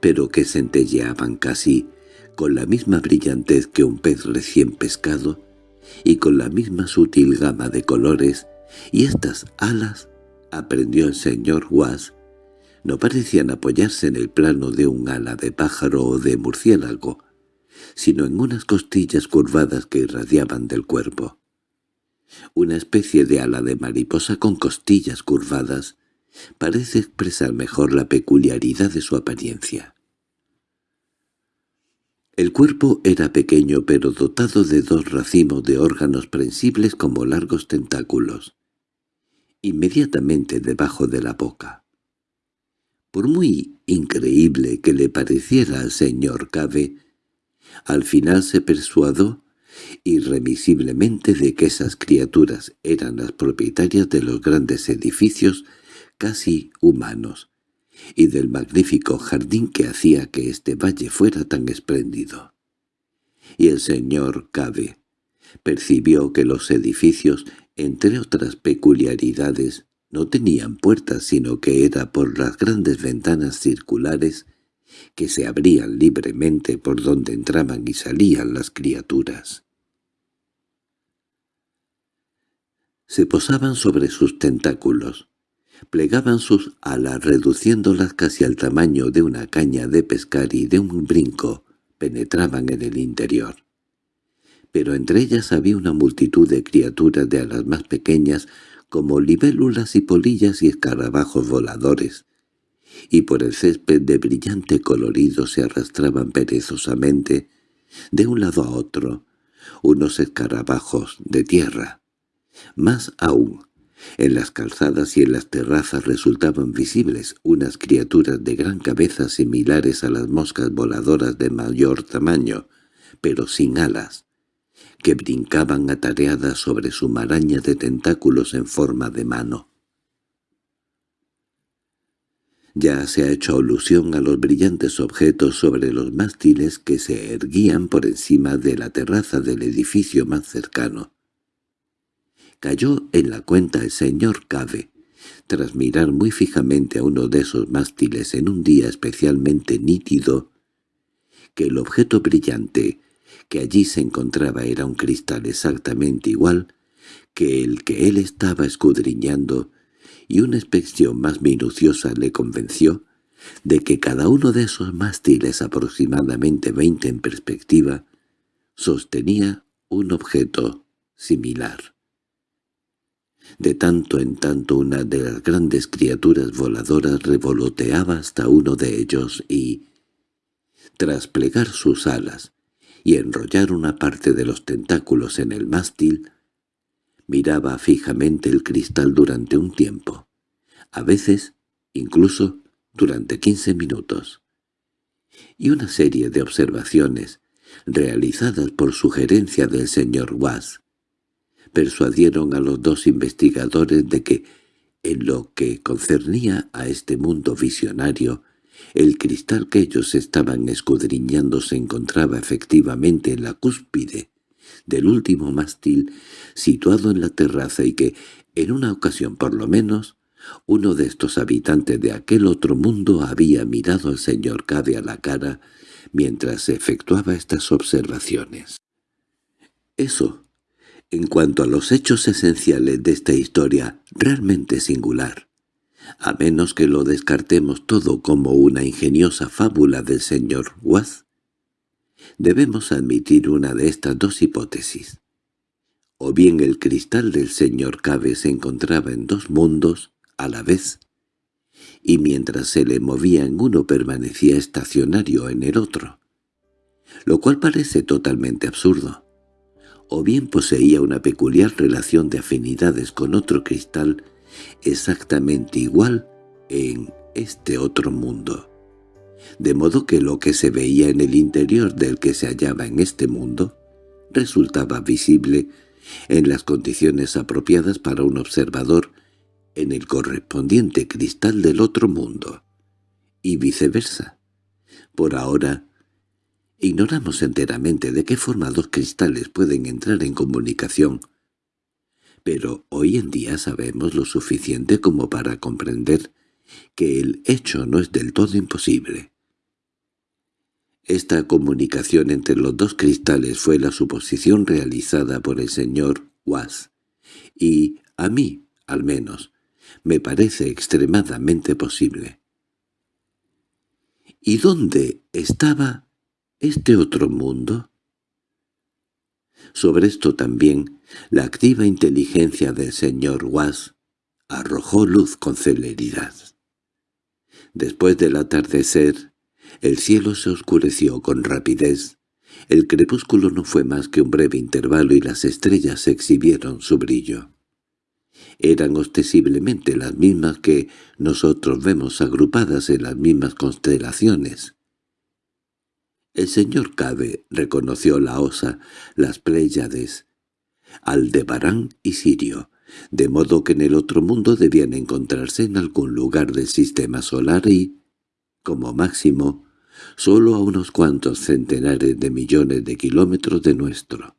pero que centelleaban casi con la misma brillantez que un pez recién pescado y con la misma sutil gama de colores, y estas alas, aprendió el señor Was, no parecían apoyarse en el plano de un ala de pájaro o de murciélago, sino en unas costillas curvadas que irradiaban del cuerpo una especie de ala de mariposa con costillas curvadas, parece expresar mejor la peculiaridad de su apariencia. El cuerpo era pequeño pero dotado de dos racimos de órganos prensibles como largos tentáculos, inmediatamente debajo de la boca. Por muy increíble que le pareciera al señor Cabe, al final se persuadió irremisiblemente de que esas criaturas eran las propietarias de los grandes edificios casi humanos, y del magnífico jardín que hacía que este valle fuera tan espléndido. Y el señor Cabe percibió que los edificios, entre otras peculiaridades, no tenían puertas sino que era por las grandes ventanas circulares que se abrían libremente por donde entraban y salían las criaturas. Se posaban sobre sus tentáculos, plegaban sus alas reduciéndolas casi al tamaño de una caña de pescar y de un brinco penetraban en el interior. Pero entre ellas había una multitud de criaturas de alas más pequeñas como libélulas y polillas y escarabajos voladores, y por el césped de brillante colorido se arrastraban perezosamente de un lado a otro unos escarabajos de tierra. Más aún, en las calzadas y en las terrazas resultaban visibles unas criaturas de gran cabeza similares a las moscas voladoras de mayor tamaño, pero sin alas, que brincaban atareadas sobre su maraña de tentáculos en forma de mano. Ya se ha hecho alusión a los brillantes objetos sobre los mástiles que se erguían por encima de la terraza del edificio más cercano. Cayó en la cuenta el señor Cave, tras mirar muy fijamente a uno de esos mástiles en un día especialmente nítido, que el objeto brillante que allí se encontraba era un cristal exactamente igual que el que él estaba escudriñando y una inspección más minuciosa le convenció de que cada uno de esos mástiles aproximadamente veinte en perspectiva sostenía un objeto similar. De tanto en tanto una de las grandes criaturas voladoras revoloteaba hasta uno de ellos y, tras plegar sus alas y enrollar una parte de los tentáculos en el mástil, Miraba fijamente el cristal durante un tiempo, a veces incluso durante quince minutos. Y una serie de observaciones, realizadas por sugerencia del señor Was, persuadieron a los dos investigadores de que, en lo que concernía a este mundo visionario, el cristal que ellos estaban escudriñando se encontraba efectivamente en la cúspide del último mástil situado en la terraza y que, en una ocasión por lo menos, uno de estos habitantes de aquel otro mundo había mirado al señor Cade a la cara mientras efectuaba estas observaciones. Eso, en cuanto a los hechos esenciales de esta historia realmente singular, a menos que lo descartemos todo como una ingeniosa fábula del señor Watt, Debemos admitir una de estas dos hipótesis. O bien el cristal del señor Cabe se encontraba en dos mundos a la vez, y mientras se le movía en uno permanecía estacionario en el otro, lo cual parece totalmente absurdo. O bien poseía una peculiar relación de afinidades con otro cristal exactamente igual en este otro mundo de modo que lo que se veía en el interior del que se hallaba en este mundo resultaba visible en las condiciones apropiadas para un observador en el correspondiente cristal del otro mundo, y viceversa. Por ahora, ignoramos enteramente de qué forma dos cristales pueden entrar en comunicación, pero hoy en día sabemos lo suficiente como para comprender que el hecho no es del todo imposible. Esta comunicación entre los dos cristales fue la suposición realizada por el señor Was, y a mí, al menos, me parece extremadamente posible. ¿Y dónde estaba este otro mundo? Sobre esto también, la activa inteligencia del señor Was arrojó luz con celeridad. Después del atardecer, el cielo se oscureció con rapidez. El crepúsculo no fue más que un breve intervalo y las estrellas exhibieron su brillo. Eran ostensiblemente las mismas que nosotros vemos agrupadas en las mismas constelaciones. El señor Cabe reconoció la Osa, las Pléyades, Aldebarán y Sirio, de modo que en el otro mundo debían encontrarse en algún lugar del sistema solar y, como máximo, solo a unos cuantos centenares de millones de kilómetros de nuestro.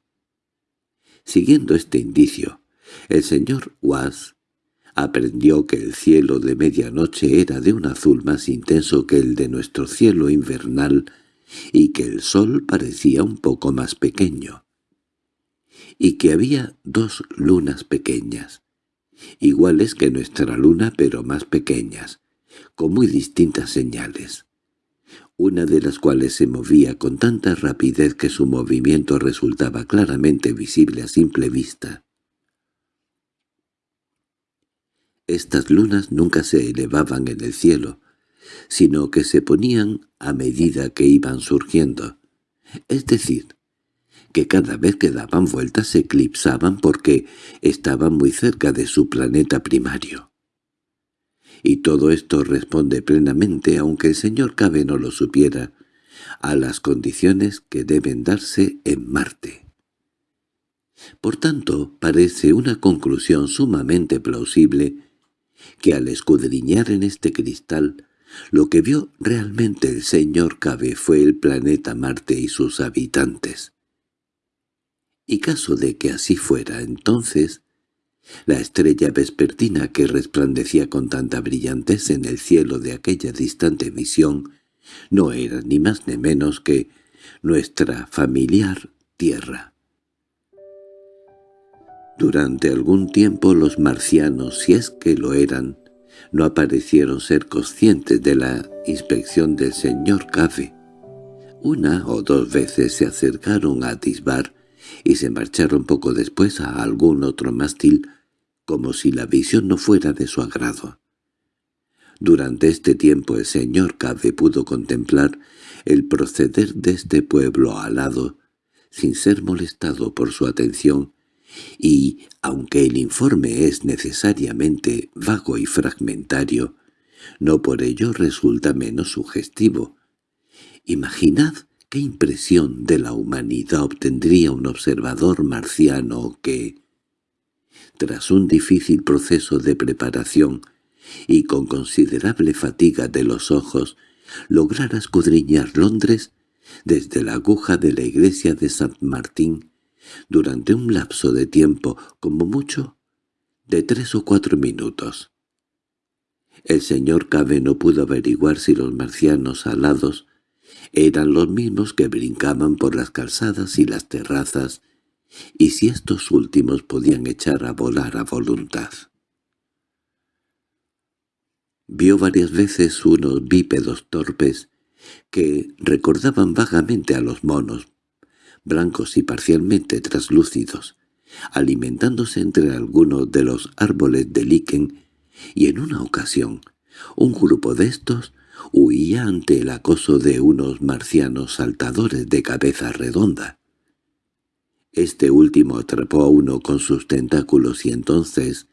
Siguiendo este indicio, el señor Was aprendió que el cielo de medianoche era de un azul más intenso que el de nuestro cielo invernal y que el sol parecía un poco más pequeño, y que había dos lunas pequeñas, iguales que nuestra luna pero más pequeñas, con muy distintas señales, una de las cuales se movía con tanta rapidez que su movimiento resultaba claramente visible a simple vista. Estas lunas nunca se elevaban en el cielo, sino que se ponían a medida que iban surgiendo. Es decir, que cada vez que daban vueltas se eclipsaban porque estaban muy cerca de su planeta primario. Y todo esto responde plenamente, aunque el señor Cabe no lo supiera, a las condiciones que deben darse en Marte. Por tanto, parece una conclusión sumamente plausible que al escudriñar en este cristal lo que vio realmente el señor Cabe fue el planeta Marte y sus habitantes. Y caso de que así fuera, entonces, la estrella vespertina que resplandecía con tanta brillantez en el cielo de aquella distante visión no era ni más ni menos que nuestra familiar Tierra. Durante algún tiempo los marcianos, si es que lo eran, no aparecieron ser conscientes de la inspección del señor Cave. Una o dos veces se acercaron a atisbar y se marcharon poco después a algún otro mástil, como si la visión no fuera de su agrado. Durante este tiempo el señor Cave pudo contemplar el proceder de este pueblo alado, sin ser molestado por su atención, y, aunque el informe es necesariamente vago y fragmentario, no por ello resulta menos sugestivo. Imaginad qué impresión de la humanidad obtendría un observador marciano que, tras un difícil proceso de preparación y con considerable fatiga de los ojos, lograra escudriñar Londres desde la aguja de la iglesia de Saint Martín durante un lapso de tiempo, como mucho, de tres o cuatro minutos. El señor Cabe no pudo averiguar si los marcianos alados eran los mismos que brincaban por las calzadas y las terrazas, y si estos últimos podían echar a volar a voluntad. Vio varias veces unos bípedos torpes que recordaban vagamente a los monos, blancos y parcialmente traslúcidos, alimentándose entre algunos de los árboles de líquen, y en una ocasión un grupo de estos huía ante el acoso de unos marcianos saltadores de cabeza redonda. Este último atrapó a uno con sus tentáculos y entonces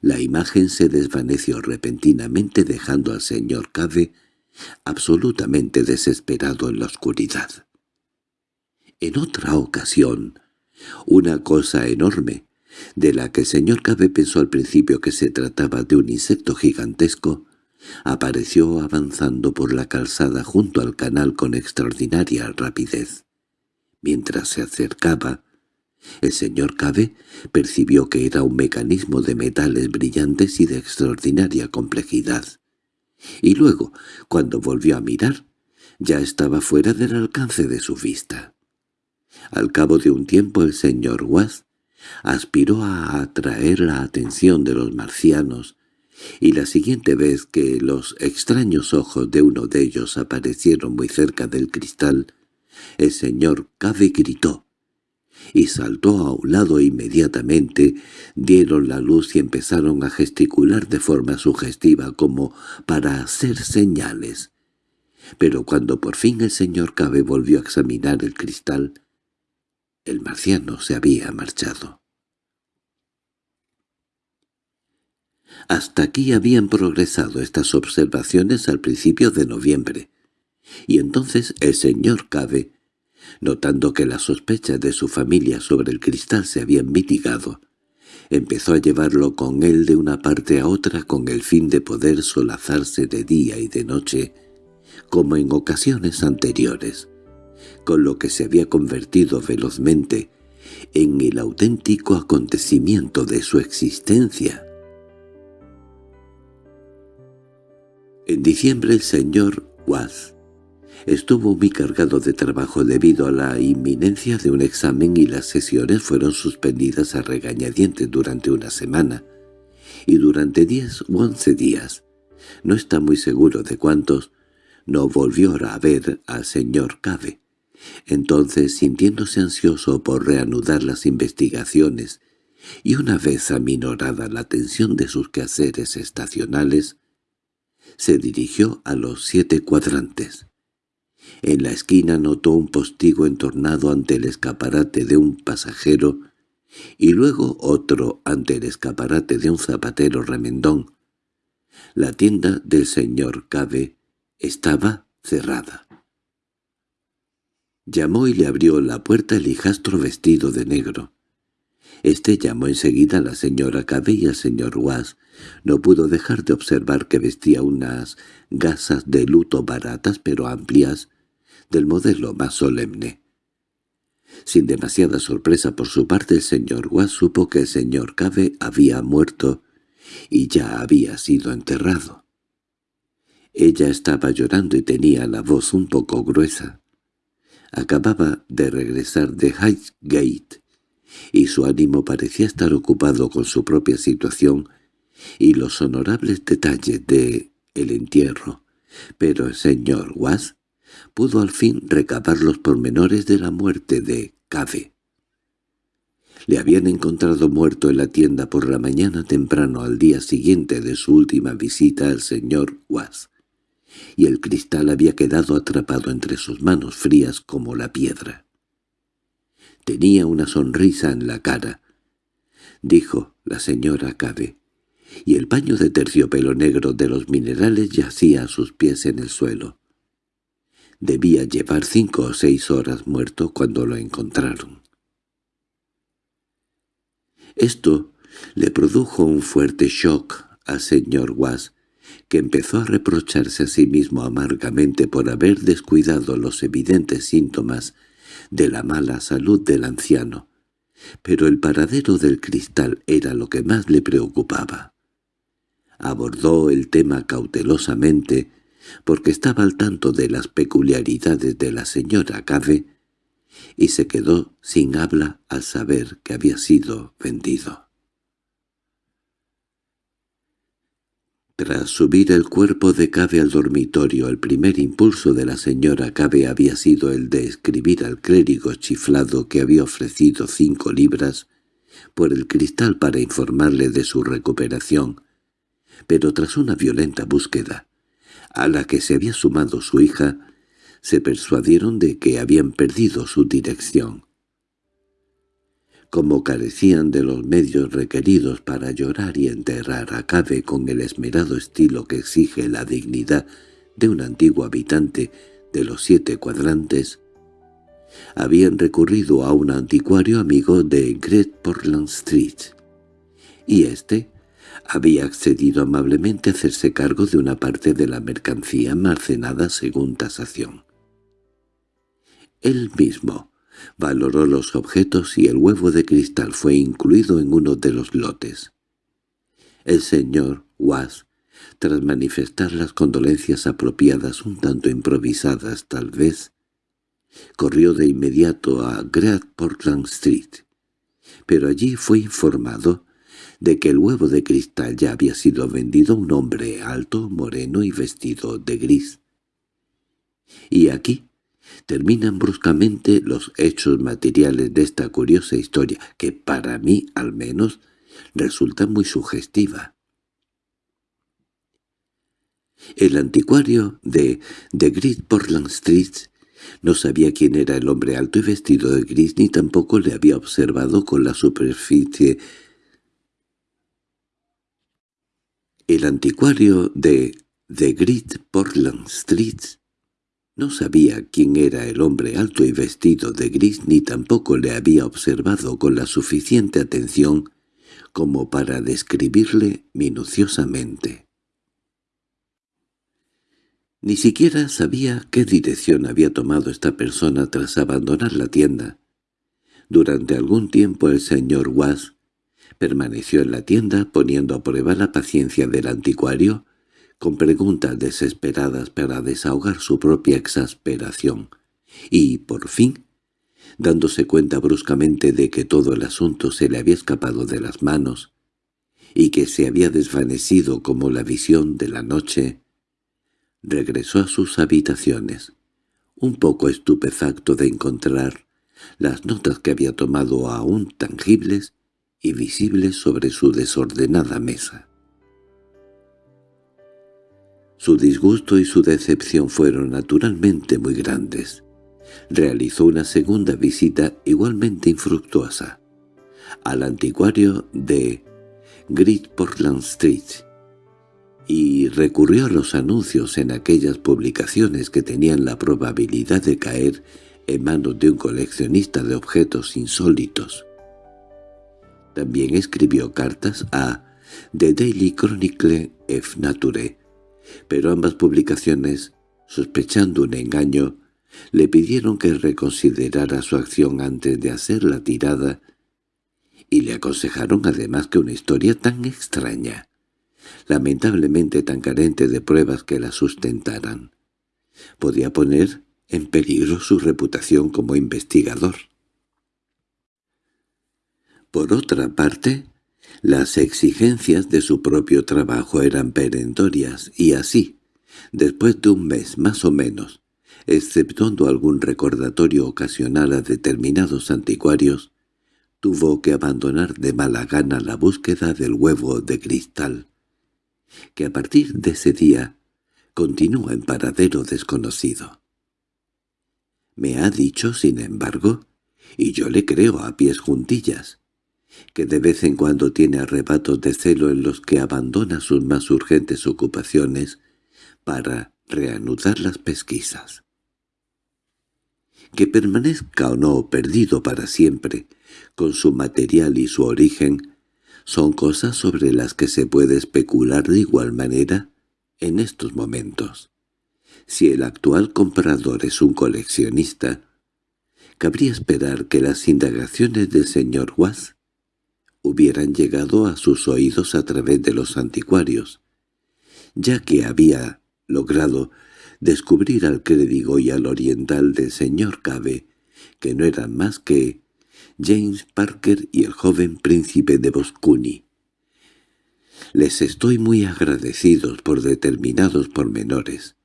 la imagen se desvaneció repentinamente dejando al señor Cave absolutamente desesperado en la oscuridad. En otra ocasión, una cosa enorme, de la que el señor Cabe pensó al principio que se trataba de un insecto gigantesco, apareció avanzando por la calzada junto al canal con extraordinaria rapidez. Mientras se acercaba, el señor Cabe percibió que era un mecanismo de metales brillantes y de extraordinaria complejidad. Y luego, cuando volvió a mirar, ya estaba fuera del alcance de su vista. Al cabo de un tiempo el señor Was aspiró a atraer la atención de los marcianos, y la siguiente vez que los extraños ojos de uno de ellos aparecieron muy cerca del cristal, el señor Cave gritó, y saltó a un lado inmediatamente, dieron la luz y empezaron a gesticular de forma sugestiva como para hacer señales. Pero cuando por fin el señor Cabe volvió a examinar el cristal, el marciano se había marchado. Hasta aquí habían progresado estas observaciones al principio de noviembre, Y entonces el señor Cave, notando que las sospechas de su familia sobre el cristal se habían mitigado, empezó a llevarlo con él de una parte a otra con el fin de poder solazarse de día y de noche, como en ocasiones anteriores, con lo que se había convertido velozmente en el auténtico acontecimiento de su existencia. En diciembre el señor Watts estuvo muy cargado de trabajo debido a la inminencia de un examen y las sesiones fueron suspendidas a regañadientes durante una semana, y durante diez u once días, no está muy seguro de cuántos, no volvió a ver al señor Cave. Entonces, sintiéndose ansioso por reanudar las investigaciones, y una vez aminorada la tensión de sus quehaceres estacionales, se dirigió a los siete cuadrantes. En la esquina notó un postigo entornado ante el escaparate de un pasajero y luego otro ante el escaparate de un zapatero remendón. La tienda del señor Cabe estaba cerrada. Llamó y le abrió la puerta el hijastro vestido de negro. Este llamó enseguida a la señora Cabe y al señor Was. No pudo dejar de observar que vestía unas gasas de luto baratas pero amplias, del modelo más solemne. Sin demasiada sorpresa por su parte el señor Was supo que el señor Cabe había muerto y ya había sido enterrado. Ella estaba llorando y tenía la voz un poco gruesa. Acababa de regresar de Highgate y su ánimo parecía estar ocupado con su propia situación y los honorables detalles de el entierro, pero el señor Was pudo al fin recabar los pormenores de la muerte de Cave. Le habían encontrado muerto en la tienda por la mañana temprano al día siguiente de su última visita al señor Was, y el cristal había quedado atrapado entre sus manos frías como la piedra. Tenía una sonrisa en la cara, dijo la señora Cave, y el paño de terciopelo negro de los minerales yacía a sus pies en el suelo. Debía llevar cinco o seis horas muerto cuando lo encontraron. Esto le produjo un fuerte shock al señor Was, que empezó a reprocharse a sí mismo amargamente por haber descuidado los evidentes síntomas de la mala salud del anciano. Pero el paradero del cristal era lo que más le preocupaba. Abordó el tema cautelosamente, porque estaba al tanto de las peculiaridades de la señora Cave, y se quedó sin habla al saber que había sido vendido. Tras subir el cuerpo de Cabe al dormitorio, el primer impulso de la señora Cabe había sido el de escribir al clérigo chiflado que había ofrecido cinco libras por el cristal para informarle de su recuperación, pero tras una violenta búsqueda, a la que se había sumado su hija, se persuadieron de que habían perdido su dirección. Como carecían de los medios requeridos para llorar y enterrar a Cabe con el esmerado estilo que exige la dignidad de un antiguo habitante de los siete cuadrantes, habían recurrido a un anticuario amigo de Great Portland Street, y éste había accedido amablemente a hacerse cargo de una parte de la mercancía almacenada según tasación. Él mismo valoró los objetos y el huevo de cristal fue incluido en uno de los lotes. El señor Was, tras manifestar las condolencias apropiadas un tanto improvisadas tal vez, corrió de inmediato a Great Portland Street, pero allí fue informado de que el huevo de cristal ya había sido vendido a un hombre alto, moreno y vestido de gris. Y aquí terminan bruscamente los hechos materiales de esta curiosa historia, que para mí, al menos, resulta muy sugestiva. El anticuario de The Great Portland Street no sabía quién era el hombre alto y vestido de gris ni tampoco le había observado con la superficie El anticuario de The Great Portland Street No sabía quién era el hombre alto y vestido de gris ni tampoco le había observado con la suficiente atención como para describirle minuciosamente. Ni siquiera sabía qué dirección había tomado esta persona tras abandonar la tienda. Durante algún tiempo el señor Was permaneció en la tienda poniendo a prueba la paciencia del anticuario con preguntas desesperadas para desahogar su propia exasperación, y, por fin, dándose cuenta bruscamente de que todo el asunto se le había escapado de las manos, y que se había desvanecido como la visión de la noche, regresó a sus habitaciones, un poco estupefacto de encontrar las notas que había tomado aún tangibles y visibles sobre su desordenada mesa. Su disgusto y su decepción fueron naturalmente muy grandes. Realizó una segunda visita igualmente infructuosa al anticuario de Great Portland Street y recurrió a los anuncios en aquellas publicaciones que tenían la probabilidad de caer en manos de un coleccionista de objetos insólitos. También escribió cartas a The Daily Chronicle of Nature, pero ambas publicaciones, sospechando un engaño, le pidieron que reconsiderara su acción antes de hacer la tirada y le aconsejaron además que una historia tan extraña, lamentablemente tan carente de pruebas que la sustentaran, podía poner en peligro su reputación como investigador. Por otra parte, las exigencias de su propio trabajo eran perentorias y así, después de un mes más o menos, exceptuando algún recordatorio ocasional a determinados anticuarios, tuvo que abandonar de mala gana la búsqueda del huevo de cristal, que a partir de ese día continúa en paradero desconocido. Me ha dicho, sin embargo, y yo le creo a pies juntillas, que de vez en cuando tiene arrebatos de celo en los que abandona sus más urgentes ocupaciones para reanudar las pesquisas. Que permanezca o no perdido para siempre, con su material y su origen, son cosas sobre las que se puede especular de igual manera en estos momentos. Si el actual comprador es un coleccionista, cabría esperar que las indagaciones del señor Wass hubieran llegado a sus oídos a través de los anticuarios, ya que había logrado descubrir al crédigo y al oriental del señor Cabe, que no eran más que James Parker y el joven príncipe de Boscuni. Les estoy muy agradecidos por determinados pormenores.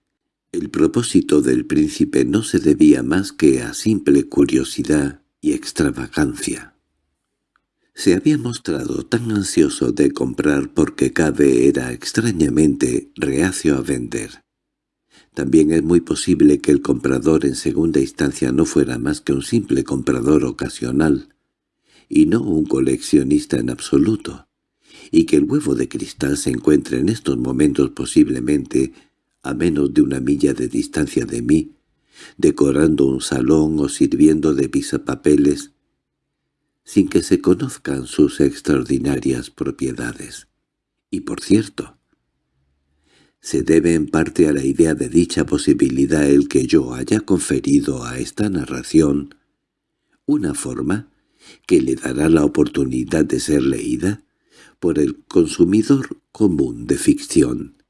El propósito del príncipe no se debía más que a simple curiosidad y extravagancia. Se había mostrado tan ansioso de comprar porque Cabe era extrañamente reacio a vender. También es muy posible que el comprador en segunda instancia no fuera más que un simple comprador ocasional, y no un coleccionista en absoluto, y que el huevo de cristal se encuentre en estos momentos posiblemente a menos de una milla de distancia de mí, decorando un salón o sirviendo de pisapapeles sin que se conozcan sus extraordinarias propiedades. Y por cierto, se debe en parte a la idea de dicha posibilidad el que yo haya conferido a esta narración una forma que le dará la oportunidad de ser leída por el consumidor común de ficción.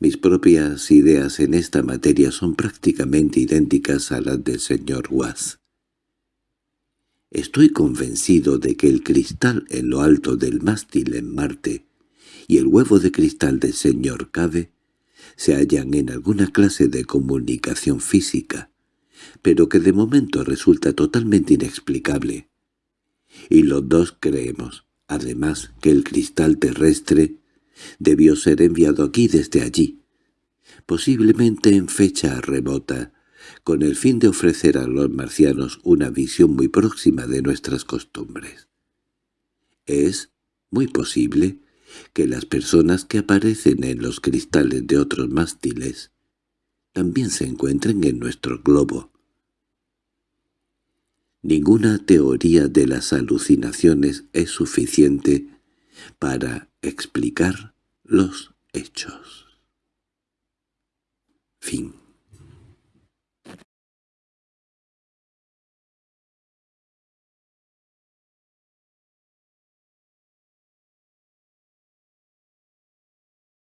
Mis propias ideas en esta materia son prácticamente idénticas a las del señor Was. Estoy convencido de que el cristal en lo alto del mástil en Marte y el huevo de cristal del señor Cabe se hallan en alguna clase de comunicación física, pero que de momento resulta totalmente inexplicable. Y los dos creemos, además, que el cristal terrestre debió ser enviado aquí desde allí, posiblemente en fecha remota, con el fin de ofrecer a los marcianos una visión muy próxima de nuestras costumbres. Es muy posible que las personas que aparecen en los cristales de otros mástiles también se encuentren en nuestro globo. Ninguna teoría de las alucinaciones es suficiente para explicar los hechos. Fin